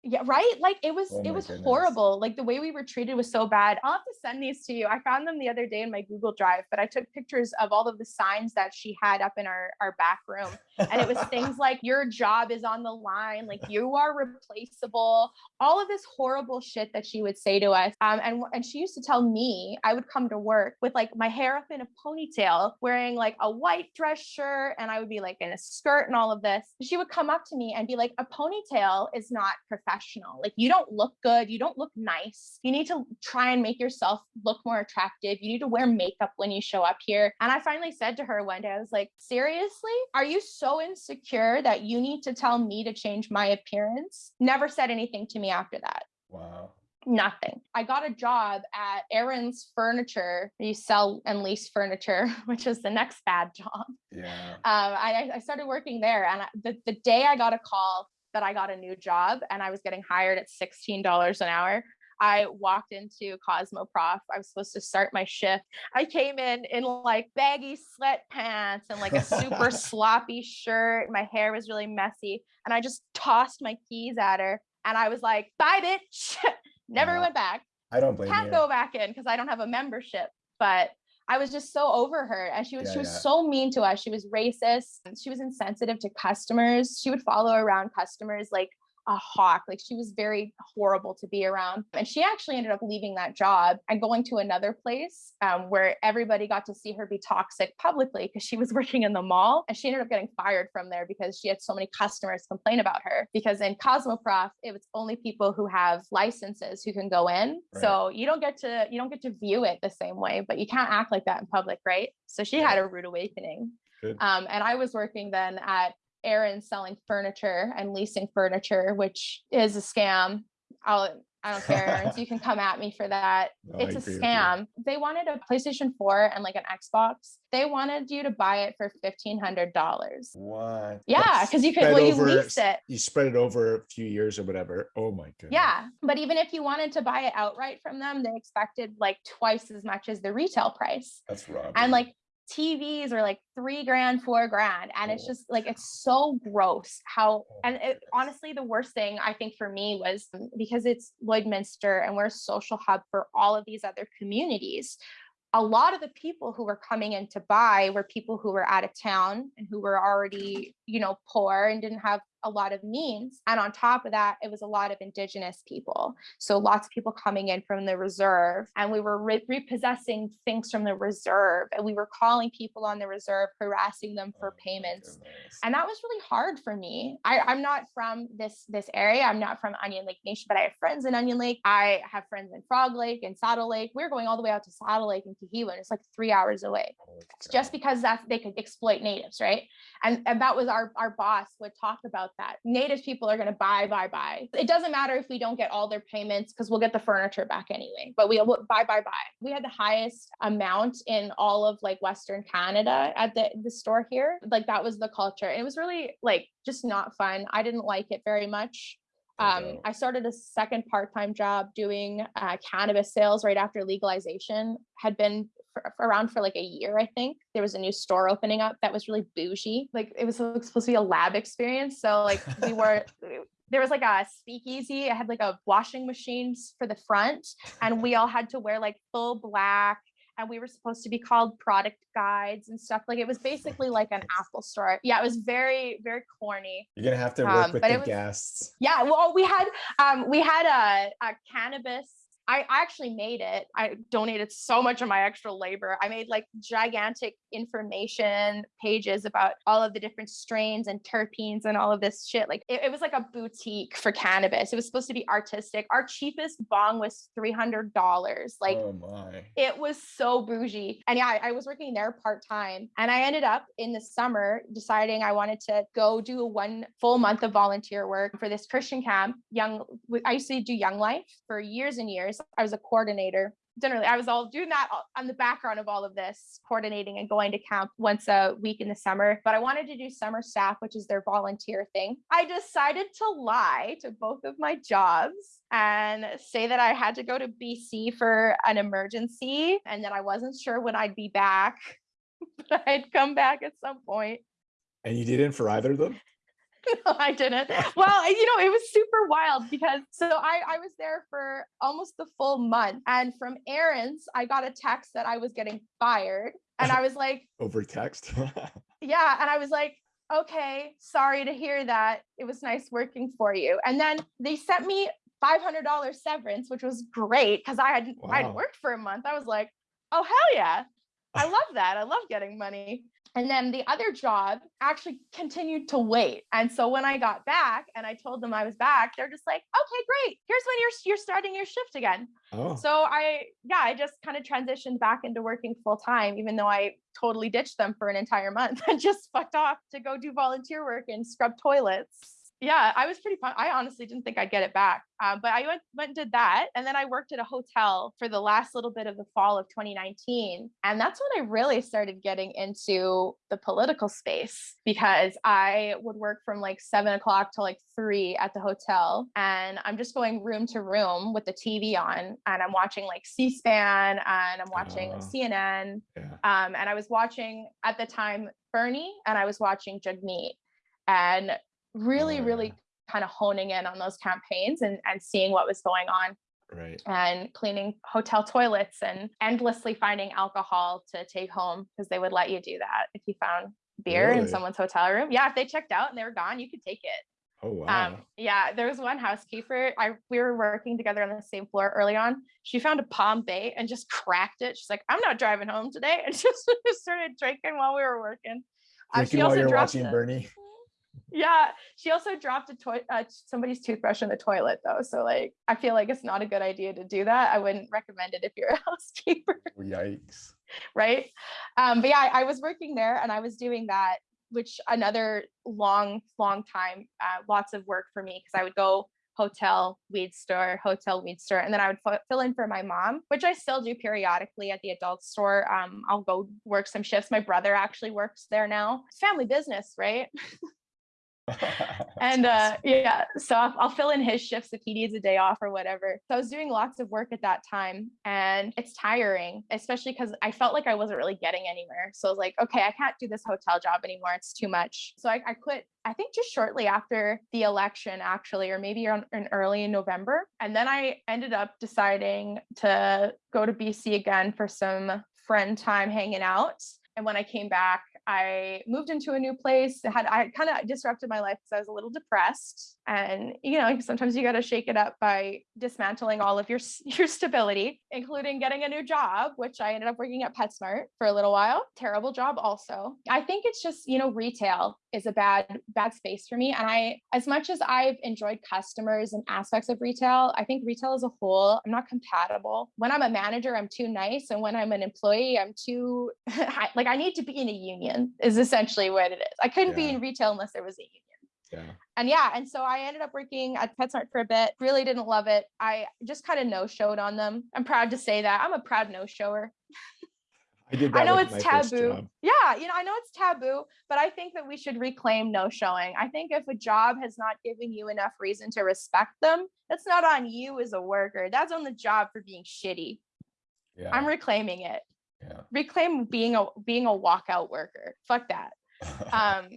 Yeah, right. Like it was, Oh it was goodness. horrible. Like the way we were treated was so bad. I'll have to send these to you. I found them the other day in my Google Drive, but I took pictures of all of the signs that she had up in our our back room, and it was things like "Your job is on the line," like "You are replaceable," all of this horrible shit that she would say to us. Um, and and she used to tell me I would come to work with like my hair up in a ponytail, wearing like a white dress shirt, and I would be like in a skirt and all of this. She would come up to me and be like, "A ponytail is not professional. Like you don't look good. You don't look nice. You need to try and make yourself look more attractive. You need to wear makeup when you show up here." And I finally said to her one day, I was like, "Seriously? Are you so insecure that you need to tell me to change my appearance?" Never said anything to me after that Wow. nothing. I got a job at Aaron's Furniture. You sell and lease furniture, which is the next bad job. Yeah. Um, I, I started working there, and I- the, the day I got a call that I got a new job and I was getting hired at $16 an hour, I walked into Cosmoprof. I was supposed to start my shift. I came in in like baggy sweatpants and like a super sloppy shirt. My hair was really messy, and I just tossed my keys at her, and I was like, "Bye, bitch." Never Wow. went back I don't blame can't you. go back in because I don't have a membership. But I was just so over her, and she was Yeah, she was yeah. so mean to us. She was racist. She was insensitive to customers. She would follow around customers like a hawk. Like she was very horrible to be around. And she actually ended up leaving that job and going to another place um, where everybody got to see her be toxic publicly because she was working in the mall. And she ended up getting fired from there because she had so many customers complain about her. Because in Cosmoprof, it was only people who have licenses who can go in. Right. So you don't get to you don't get to view it the same way, but you can't act like that in public, right? So she had a rude awakening. Um, and I was working then at Aaron selling furniture and leasing furniture, which is a scam. I'll I don't care. You can come at me for that. No, it's a agree with you. scam. They wanted a PlayStation 4 and like an Xbox. They wanted you to buy it for fifteen hundred dollars. What? Yeah, because you could well you over- leased it. You spread it over a few years or whatever. Oh my god. Yeah. But even if you wanted to buy it outright from them, they expected like twice as much as the retail price. That's robbery. And like TVs are like three grand, four grand. And it's Oh. just like, it's so gross how, Oh and it, honestly, the worst thing I think for me was because it's Lloydminster and we're a social hub for all of these other communities. A lot of the people who were coming in to buy were people who were out of town and who were already you know, poor and didn't have a lot of means. And on top of that, it was a lot of indigenous people. So lots of people coming in from the reserve and we were re repossessing things from the reserve and we were calling people on the reserve, harassing them for oh, payments. And that was really hard for me. I, I'm not from this, this area. I'm not from Onion Lake Nation, but I have friends in Onion Lake. I have friends in Frog Lake and Saddle Lake. We we're going all the way out to Saddle Lake and Kehewin, and it's like three hours away. Just because that's they could exploit natives, right? And, and that was our, our boss would talk about that. Native people are going to buy, buy, buy. It doesn't matter if we don't get all their payments because we'll get the furniture back anyway, but we will buy, buy, buy. We had the highest amount in all of like Western Canada at the, the store here. Like that was the culture. And it was really like just not fun. I didn't like it very much. Um, I started a second part-time job doing uh, cannabis sales right after legalization had been for, around for like a year, I think. There was a new store opening up that was really bougie. Like it was supposed to be a lab experience. So like we were there was like a speakeasy. It had like a washing machines for the front, and we all had to wear like full black. And we were supposed to be called product guides and stuff. Like it was basically like an Apple store. Yeah, it was very, very corny. You're gonna have to work um, with the was, guests. Yeah, well, we had um we had a, a cannabis I actually made it. I donated so much of my extra labor. I made like gigantic information pages about all of the different strains and terpenes and all of this shit. Like it, it, was like a boutique for cannabis. It was supposed to be artistic. Our cheapest bong was $300. Like oh it was so bougie. And yeah, I, I was working there part time. And I ended up in the summer deciding I wanted to go do a one full month of volunteer work for this Christian camp. Young, I used to do Young Life for years and years years. I was a coordinator. Generally, I was all doing that on the background of all of this, coordinating and going to camp once a week in the summer. But I wanted to do summer staff, which is their volunteer thing. I decided to lie to both of my jobs and say that I had to go to BC for an emergency and that I wasn't sure when I'd be back, but I'd come back at some point. And you didn't for either of them? no, I didn't. Well, you know, it was super wild because so I, I was there for almost the full month. And from Aaron's, I got a text that I was getting fired. And I was like, over text? yeah. And I was like, okay, sorry to hear that. It was nice working for you. And then they sent me $500 severance, which was great because I had wow. I'd worked for a month. I was like, oh hell yeah. I love that. I love getting money. And then the other job actually continued to wait. And so when I got back and I told them I was back, they're just like, okay, great. Here's when you're you're starting your shift again. Oh. So I yeah, I just kind of transitioned back into working full time, even though I totally ditched them for an entire month and just fucked off to go do volunteer work and scrub toilets yeah, I was pretty fun. I honestly didn't think I'd get it back. Um, but I went, went and did that. And then I worked at a hotel for the last little bit of the fall of 2019. And that's when I really started getting into the political space because I would work from like seven o'clock to like three at the hotel. And I'm just going room to room with the TV on and I'm watching like C SPAN and I'm watching uh, CNN. Yeah. Um, and I was watching at the time Bernie and I was watching Jagmeet. And really, really kind of honing in on those campaigns and, and seeing what was going on. Right. And cleaning hotel toilets and endlessly finding alcohol to take home because they would let you do that if you found beer really? in someone's hotel room. Yeah, if they checked out and they were gone, you could take it. Oh wow. Um, yeah, there was one housekeeper. I we were working together on the same floor early on. She found a palm bay and just cracked it. She's like, "I'm not driving home today," and just started drinking while we were working. Uh, drinking while you're watching Bernie yeah she also dropped a toy uh, somebody's toothbrush in the toilet though so like i feel like it's not a good idea to do that. I wouldn't recommend it if you're a housekeeper. Yikes. Right? Um but yeah I, I, was working there and i was doing that which another long long time uh, lots of work for me because i would go hotel weed store hotel weed store and then i would f- fill in for my mom which i still do periodically at the adult store. Um, i'll go work some shifts. My brother actually works there now. Family business right and uh, yeah, so I'll, I'll, fill in his shifts if he needs a day off or whatever. So I was doing lots of work at that time, and it's tiring, especially because I felt like I wasn't really getting anywhere. So I was like, okay, I can't do this hotel job anymore. It's too much. So I, I quit. I think just shortly after the election, actually, or maybe in early in November. And then I ended up deciding to go to BC again for some friend time hanging out. And when I came back, I moved into a new place. Had I kind of disrupted my life because I was a little depressed, and you know sometimes you got to shake it up by dismantling all of your your stability, including getting a new job, which I ended up working at PetSmart for a little while. Terrible job, also. I think it's just you know retail is a bad bad space for me, and I as much as I've enjoyed customers and aspects of retail, I think retail as a whole, I'm not compatible. When I'm a manager, I'm too nice, and when I'm an employee, I'm too like I need to be in a union. Is essentially what it is. I couldn't yeah. be in retail unless there was a union. Yeah. And yeah, and so I ended up working at PetSmart for a bit. Really didn't love it. I just kind of no showed on them. I'm proud to say that. I'm a proud no shower. I did. I know it's taboo. Yeah, you know, I know it's taboo, but I think that we should reclaim no showing. I think if a job has not given you enough reason to respect them, that's not on you as a worker. That's on the job for being shitty. Yeah. I'm reclaiming it. Yeah. Reclaim being a being a walkout worker. Fuck that. um,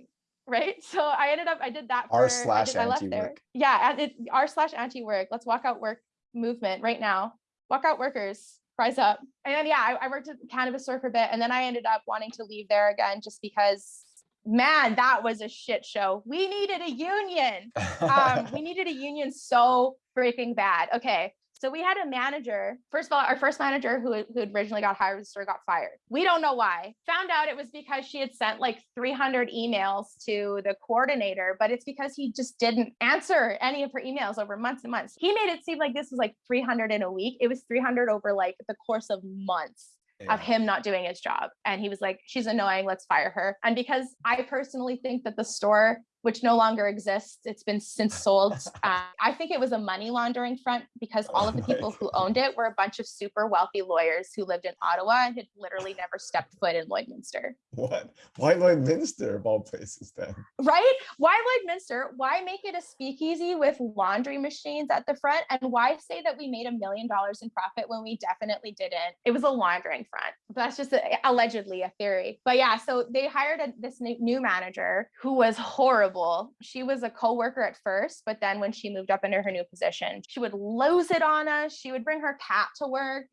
right. So I ended up I did that r slash anti work. Yeah, r slash anti work. Let's walk out work movement right now. Walk out workers rise up. And then, yeah, I, I worked at cannabis store for a bit and then I ended up wanting to leave there again just because man, that was a shit show. We needed a union. Um, we needed a union so freaking bad. Okay. So we had a manager. First of all, our first manager who, who originally got hired store got fired. We don't know why. Found out it was because she had sent like 300 emails to the coordinator, but it's because he just didn't answer any of her emails over months and months. He made it seem like this was like 300 in a week. It was 300 over like the course of months. Yeah. of him not doing his job. And he was like, she's annoying, let's fire her. And because I personally think that the store which no longer exists. It's been since sold. Uh, I think it was a money laundering front because all of the people who owned it were a bunch of super wealthy lawyers who lived in Ottawa and had literally never stepped foot in Lloydminster. What? Why Lloydminster of all places then? Right? Why Lloydminster? Why make it a speakeasy with laundry machines at the front? And why say that we made a million dollars in profit when we definitely didn't? It was a laundering front. That's just a, allegedly a theory. But yeah, so they hired a, this new manager who was horrible horrible. She was a co-worker at first, but then when she moved up into her new position, she would lose it on us. She would bring her cat to work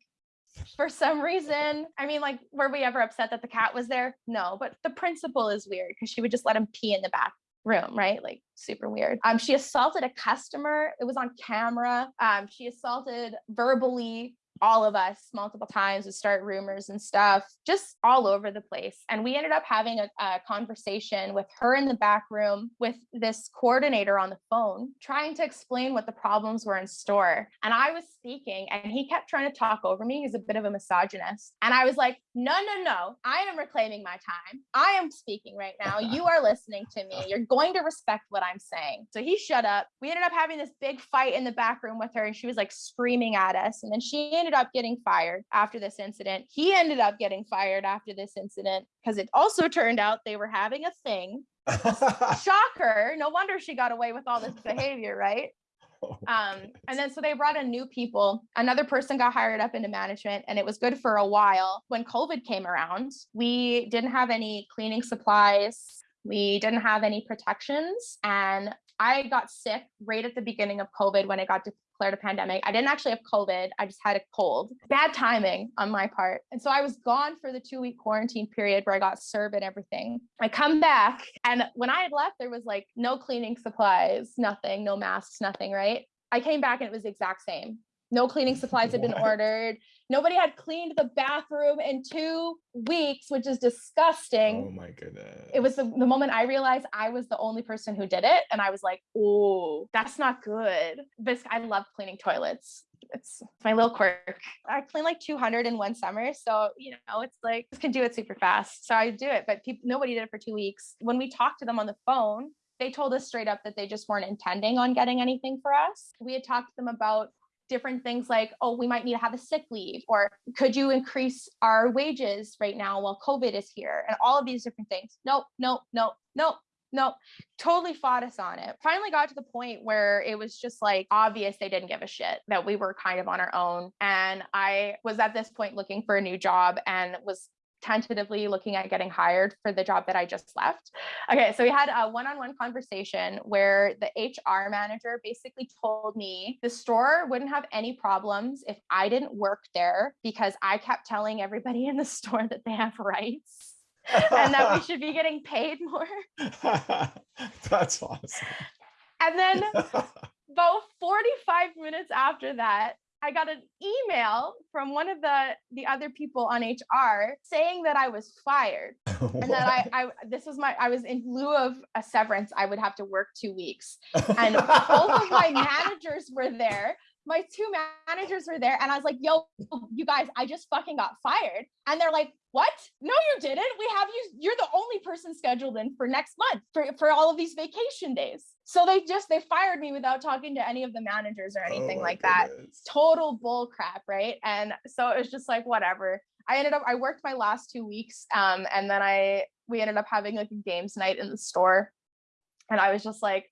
for some reason. I mean, like, were we ever upset that the cat was there? No, but the principal is weird because she would just let him pee in the back room, right? Like super weird. Um, she assaulted a customer. It was on camera. Um, she assaulted verbally all of us multiple times would start rumors and stuff just all over the place. And we ended up having a, a, conversation with her in the back room with this coordinator on the phone trying to explain what the problems were in store. And i was speaking and he kept trying to talk over me. He's a bit of a misogynist. And i was like no no no. I am reclaiming my time. I am speaking right now. You are listening to me. You're going to respect what i'm saying. So he shut up. We ended up having this big fight in the back room with her and she was like screaming at us. And then she ended up getting fired after this incident. He ended up getting fired after this incident because it also turned out they were having a thing. Shocker. No wonder she got away with all this behavior, right? Oh, um, and then so they brought in new people. Another person got hired up into management, and it was good for a while. When COVID came around, we didn't have any cleaning supplies. We didn't have any protections. And I got sick right at the beginning of COVID when it got declared a pandemic. I didn't actually have COVID. I just had a cold. Bad timing on my part. And so I was gone for the two week quarantine period where I got CERB and everything. I come back and when I had left, there was like no cleaning supplies, nothing, no masks, nothing, right? I came back and it was the exact same. No cleaning supplies had been ordered. Nobody had cleaned the bathroom in two weeks, which is disgusting. Oh my goodness. It was the, the moment I realized I was the only person who did it. And I was like, oh, that's not good. But I love cleaning toilets. It's my little quirk. I clean like 200 in one summer. So, you know, it's like, can do it super fast. So I do it, but people, nobody did it for two weeks. When we talked to them on the phone, they told us straight up that they just weren't intending on getting anything for us. We had talked to them about different things like, oh, we might need to have a sick leave, or could you increase our wages right now while COVID is here? And all of these different things. Nope, nope, nope, nope. Nope, totally fought us on it. Finally got to the point where it was just like obvious they didn't give a shit that we were kind of on our own. And I was at this point looking for a new job and was tentatively looking at getting hired for the job that I just left. Okay, so we had a one on one conversation where the HR manager basically told me the store wouldn't have any problems if I didn't work there because I kept telling everybody in the store that they have rights. and that we should be getting paid more. That's awesome. And then about 45 minutes after that, I got an email from one of the the other people on HR saying that I was fired and that I, I this was my I was in lieu of a severance I would have to work 2 weeks and both of my managers were there my two managers were there and I was like, yo, you guys, I just fucking got fired. And they're like, what? No, you didn't. We have you, you're the only person scheduled in for next month for, for all of these vacation days. So they just, they fired me without talking to any of the managers or oh anything oh like goodness. that. Total bull crap. Right. And so it was just like, whatever. I ended up, I worked my last two weeks. Um, and then I, we ended up having like a games night in the store. And I was just like,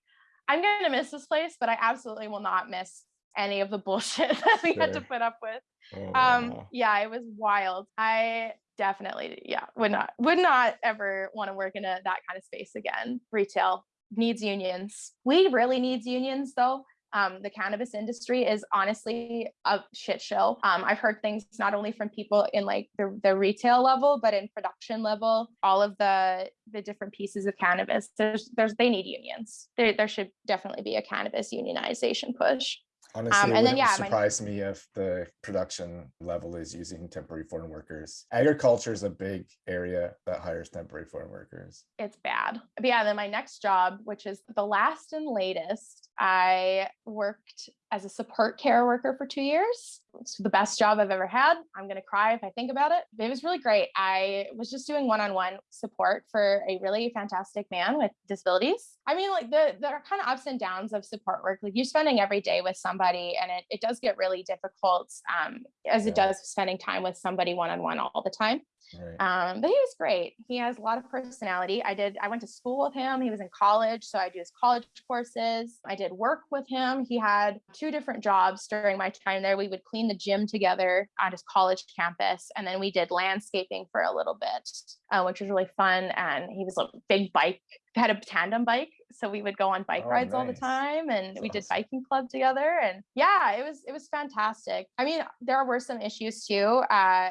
I'm going to miss this place, but I absolutely will not miss any of the bullshit that we sure. had to put up with. Oh, um, yeah, it was wild. I definitely, yeah, would not would not ever want to work in a that kind of space again. Retail needs unions. We really needs unions though. Um, the cannabis industry is honestly a shit show. Um, I've heard things not only from people in like the, the retail level, but in production level, all of the the different pieces of cannabis. There's there's they need unions. There there should definitely be a cannabis unionization push. Honestly, um, and then yeah, surprise my... me if the production level is using temporary foreign workers. Agriculture is a big area that hires temporary foreign workers. It's bad. But yeah, then my next job, which is the last and latest, I worked as a support care worker for two years. It's the best job I've ever had. I'm going to cry if I think about it. It was really great. I was just doing one on one support for a really fantastic man with disabilities. I mean, like the, there are kind of ups and downs of support work. Like you're spending every day with somebody, and it, it does get really difficult um, as yeah. it does spending time with somebody one on one all the time. Right. Um, but he was great. He has a lot of personality. I did, I went to school with him. He was in college. So I do his college courses. I did work with him. He had two different jobs during my time there. We would clean the gym together on his college campus. And then we did landscaping for a little bit, uh, which was really fun. And he was a big bike, had a tandem bike. So we would go on bike oh, rides nice. all the time and That's we did biking club together. And yeah, it was, it was fantastic. I mean, there were some issues too. Uh,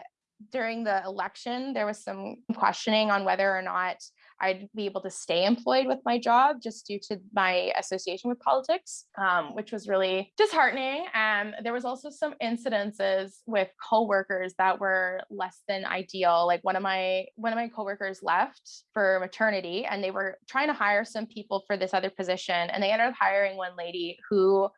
during the election, there was some questioning on whether or not I'd be able to stay employed with my job just due to my association with politics, um, which was really disheartening. And there was also some incidences with coworkers that were less than ideal. Like one of my one of my coworkers left for maternity, and they were trying to hire some people for this other position, and they ended up hiring one lady who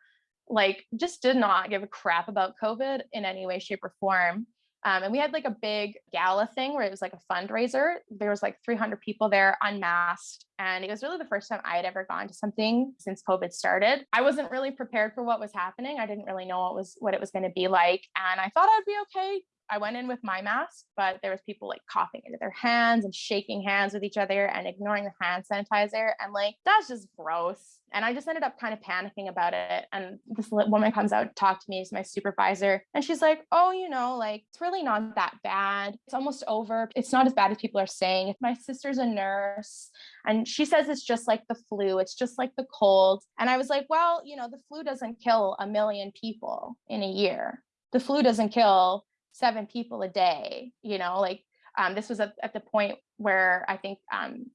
like just did not give a crap about COVID in any way, shape, or form. Um, and we had like a big gala thing where it was like a fundraiser. There was like 300 people there unmasked. And it was really the first time I had ever gone to something since COVID started. I wasn't really prepared for what was happening. I didn't really know what was what it was going to be like. And I thought I'd be okay. I went in with my mask, but there was people like coughing into their hands and shaking hands with each other and ignoring the hand sanitizer. And like, that's just gross. And I just ended up kind of panicking about it. And this woman comes out to talk to me as my supervisor. And she's like, oh, you know, like it's really not that bad. It's almost over. It's not as bad as people are saying. If my sister's a nurse and she says it's just like the flu. It's just like the cold. And I was like, well, you know, the flu doesn't kill a million people in a year. The flu doesn't kill seven people a day you know like um, this was at, at the point where i think um,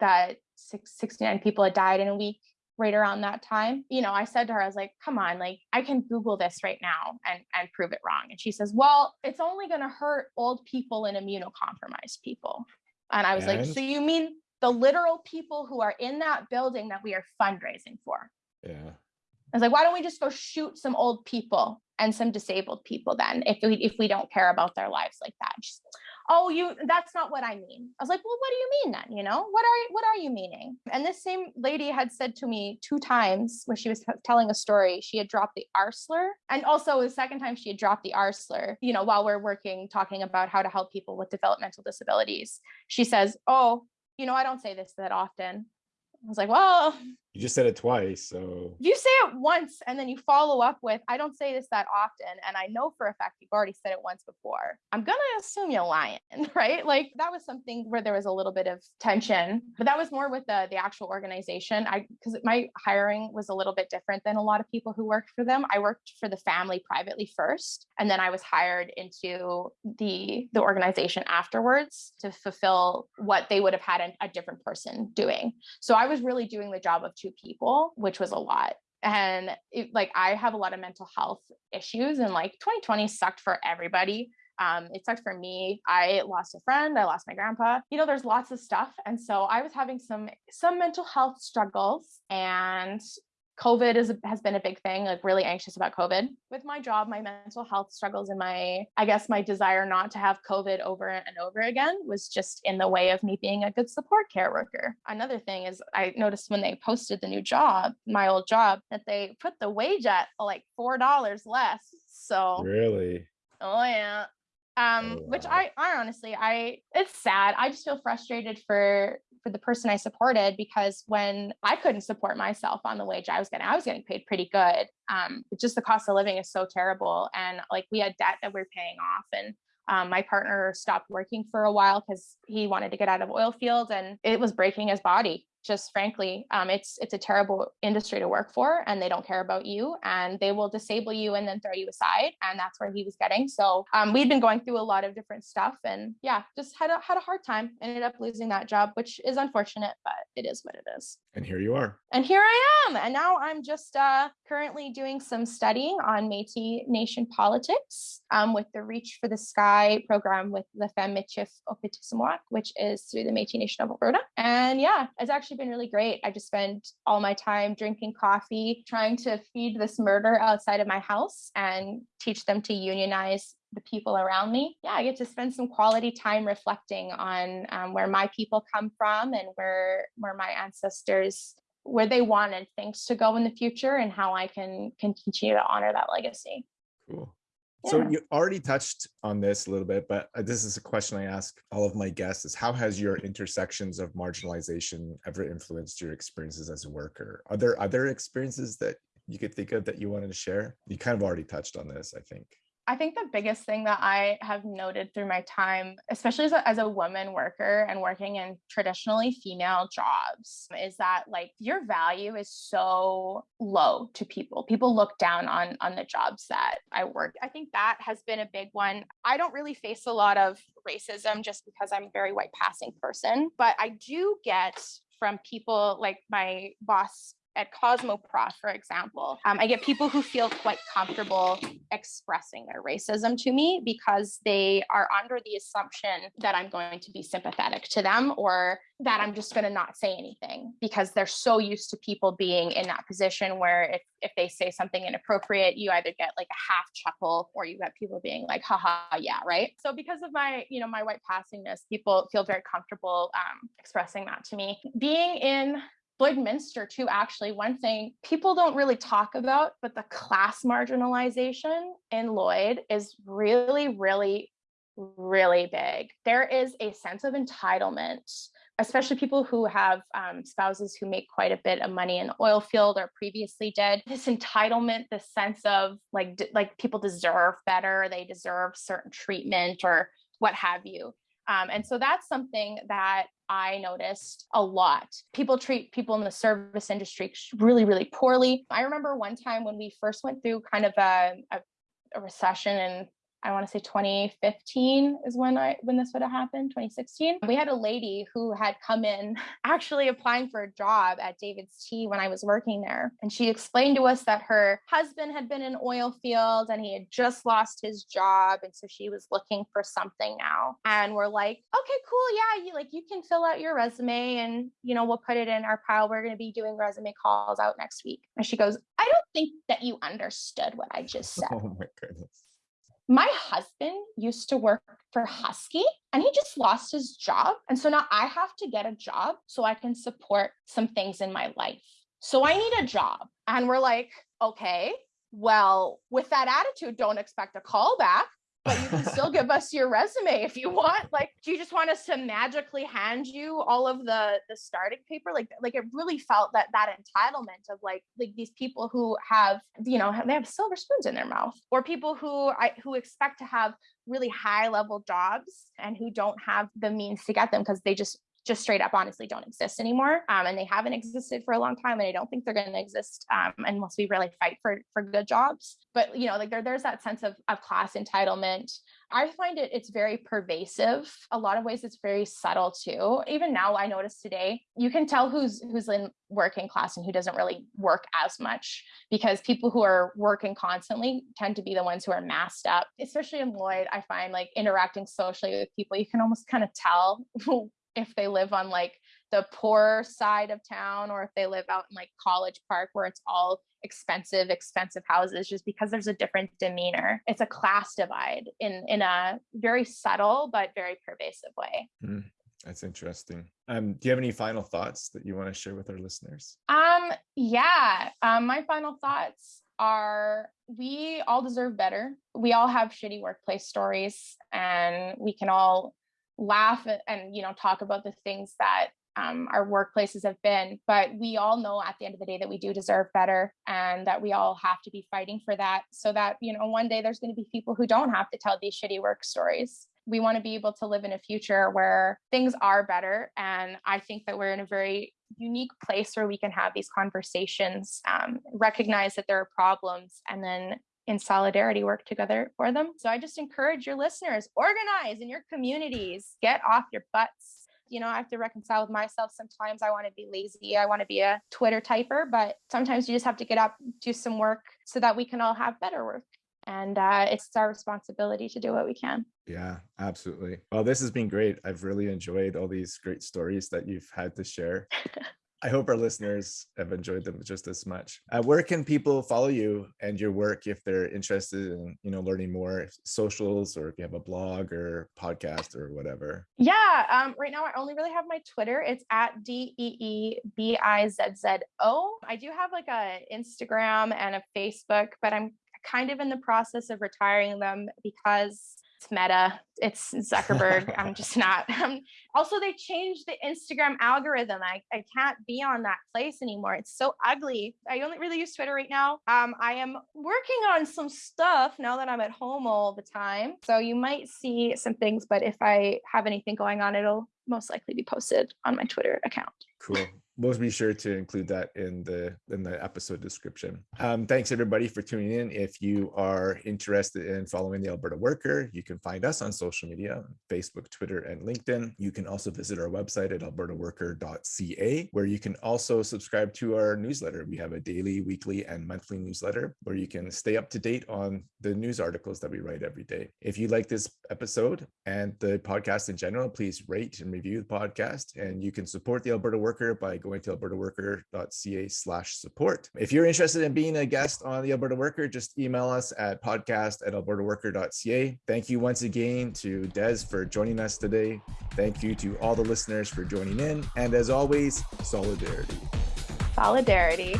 that six, 69 people had died in a week right around that time. You know i said to her i was like come on like i can google this right now and and prove it wrong. And she says well it's only going to hurt old people and immunocompromised people. And i was and? like so you mean the literal people who are in that building that we are fundraising for? Yeah. I was like, why don't we just go shoot some old people and some disabled people then if we if we don't care about their lives like that? Just, oh, you that's not what I mean. I was like, well, what do you mean then? You know, what are what are you meaning? And this same lady had said to me two times when she was telling a story, she had dropped the R slur. And also the second time she had dropped the R slur, you know, while we're working talking about how to help people with developmental disabilities. She says, Oh, you know, I don't say this that often. I was like, well, You just said it twice. So you say it once and then you follow up with, I don't say this that often. And I know for a fact you've already said it once before. I'm going to assume you're lying, right? Like that was something where there was a little bit of tension, but that was more with the, the actual organization. I, because my hiring was a little bit different than a lot of people who worked for them. I worked for the family privately first, and then I was hired into the, the organization afterwards to fulfill what they would have had a, a different person doing. So I was really doing the job of two people, which was a lot. And it, like i have a lot of mental health issues and like 2020 sucked for everybody. Um, it sucked for me. I lost a friend i lost my grandpa. You know there's lots of stuff. And so i was having some some mental health struggles and COVID is has been a big thing, like really anxious about COVID. With my job, my mental health struggles and my I guess my desire not to have COVID over and over again was just in the way of me being a good support care worker. Another thing is I noticed when they posted the new job, my old job, that they put the wage at like four dollars less. So really Oh yeah um oh, wow. which I, I honestly i it's sad i just feel frustrated for for the person I supported because when I couldn't support myself on the wage I was getting, I was getting paid pretty good. Um, just the cost of living is so terrible. And like we had debt that we are paying off. And um, my partner stopped working for a while because he wanted to get out of oil field and it was breaking his body just frankly um, it's it's a terrible industry to work for and they don't care about you and they will disable you and then throw you aside and that's where he was getting. So um, we'd been going through a lot of different stuff and yeah just had a had a hard time ended up losing that job which is unfortunate but it is what it is. And here you are. And here i am. And now i'm just uh, currently doing some studying on metis nation politics um, with the reach for the sky program with the femme Michif Otipemisiwak, which is through the metis nation of alberta. And yeah it's actually actually been really great. I just spend all my time drinking coffee, trying to feed this murder outside of my house and teach them to unionize the people around me. Yeah, I get to spend some quality time reflecting on um, where my people come from and where where my ancestors where they wanted things to go in the future and how I can, can continue to honor that legacy. Cool. So you already touched on this a little bit, but uh, this is a question I ask all of my guests is how has your intersections of marginalization ever influenced your experiences as a worker? Are there other experiences that you could think of that you wanted to share? You kind of already touched on this, I think. I think the biggest thing that I have noted through my time, especially as a, as a woman worker and working in traditionally female jobs, is that like your value is so low to people. People look down on on the jobs that I work. I think that has been a big one. I don't really face a lot of racism just because I'm a very white passing person, but I do get from people like my boss at Cosmoprof, for example, um, I get people who feel quite comfortable expressing their racism to me because they are under the assumption that I'm going to be sympathetic to them or that I'm just going to not say anything because they're so used to people being in that position where if, if they say something inappropriate, you either get like a half chuckle or you get people being like, haha, yeah, right. So because of my, you know, my white passingness, people feel very comfortable um, expressing that to me. Being in Lloydminster too, actually, one thing people don't really talk about, but the class marginalization in Lloyd is really, really, really big. There is a sense of entitlement, especially people who have um, spouses who make quite a bit of money in the oil field or previously did. This entitlement, this sense of like, like people deserve better, they deserve certain treatment or what have you. Um, and so that's something that I noticed a lot. People treat people in the service industry really, really poorly. I remember one time when we first went through kind of a, a, a recession and I want to say 2015 is when I when this would have happened, 2016. We had a lady who had come in actually applying for a job at David's Tea when I was working there. And she explained to us that her husband had been in oil field and he had just lost his job. And so she was looking for something now. And we're like, okay, cool. Yeah, you like you can fill out your resume and you know, we'll put it in our pile. We're gonna be doing resume calls out next week. And she goes, I don't think that you understood what I just said. Oh my goodness my husband used to work for Husky and he just lost his job. And so now I have to get a job so I can support some things in my life. So I need a job. And we're like, okay, well, with that attitude, don't expect a call back but you can still give us your resume if you want. Like, do you just want us to magically hand you all of the the starting paper? Like, like it really felt that that entitlement of like like these people who have you know they have silver spoons in their mouth, or people who I who expect to have really high level jobs and who don't have the means to get them because they just just straight up honestly don't exist anymore um, and they haven't existed for a long time and i don't think they're going to exist um, unless we really fight for for good jobs. But you know like there, there's that sense of, of class entitlement. I find it it's very pervasive. A lot of ways it's very subtle too. Even now i notice today you can tell who's who's in working class and who doesn't really work as much because people who are working constantly tend to be the ones who are masked up. Especially in lloyd i find like interacting socially with people you can almost kind of tell if they live on like the poor side of town or if they live out in like College Park where it's all expensive expensive houses just because there's a different demeanor. It's a class divide in in a very subtle but very pervasive way. Mm, that's interesting. Um do you have any final thoughts that you want to share with our listeners? Um yeah um my final thoughts are we all deserve better. We all have shitty workplace stories and we can all laugh and you know talk about the things that um, our workplaces have been but we all know at the end of the day that we do deserve better and that we all have to be fighting for that so that you know one day there's going to be people who don't have to tell these shitty work stories. We want to be able to live in a future where things are better and i think that we're in a very unique place where we can have these conversations um, recognize that there are problems and then in solidarity work together for them. So I just encourage your listeners, organize in your communities, get off your butts. You know, I have to reconcile with myself. Sometimes I want to be lazy. I want to be a Twitter typer, but sometimes you just have to get up, do some work so that we can all have better work. And uh, it's our responsibility to do what we can. Yeah, absolutely. Well, this has been great. I've really enjoyed all these great stories that you've had to share. I hope our listeners have enjoyed them just as much. Uh, where can people follow you and your work if they're interested in, you know, learning more socials or if you have a blog or podcast or whatever? Yeah, um, right now I only really have my Twitter. It's at D E E B I Z Z O. I do have like a Instagram and a Facebook, but I'm kind of in the process of retiring them because it's meta it's zuckerberg. I'm just not um, also they changed the instagram algorithm. I, I can't be on that place anymore. It's so ugly. I only really use twitter right now. Um, i am working on some stuff now that i'm at home all the time. So you might see some things but if i have anything going on it'll most likely be posted on my twitter account. Cool we'll be sure to include that in the in the episode description. Um, thanks everybody for tuning in. If you are interested in following the Alberta Worker, you can find us on social media, Facebook, Twitter, and LinkedIn. You can also visit our website at albertaworker.ca, where you can also subscribe to our newsletter. We have a daily, weekly, and monthly newsletter where you can stay up to date on the news articles that we write every day. If you like this episode and the podcast in general, please rate and review the podcast. And you can support the Alberta Worker by going to albertaworker.ca slash support. If you're interested in being a guest on the Alberta Worker, just email us at podcast at albertaworker.ca. Thank you once again to Des for joining us today. Thank you to all the listeners for joining in. And as always, solidarity. Solidarity.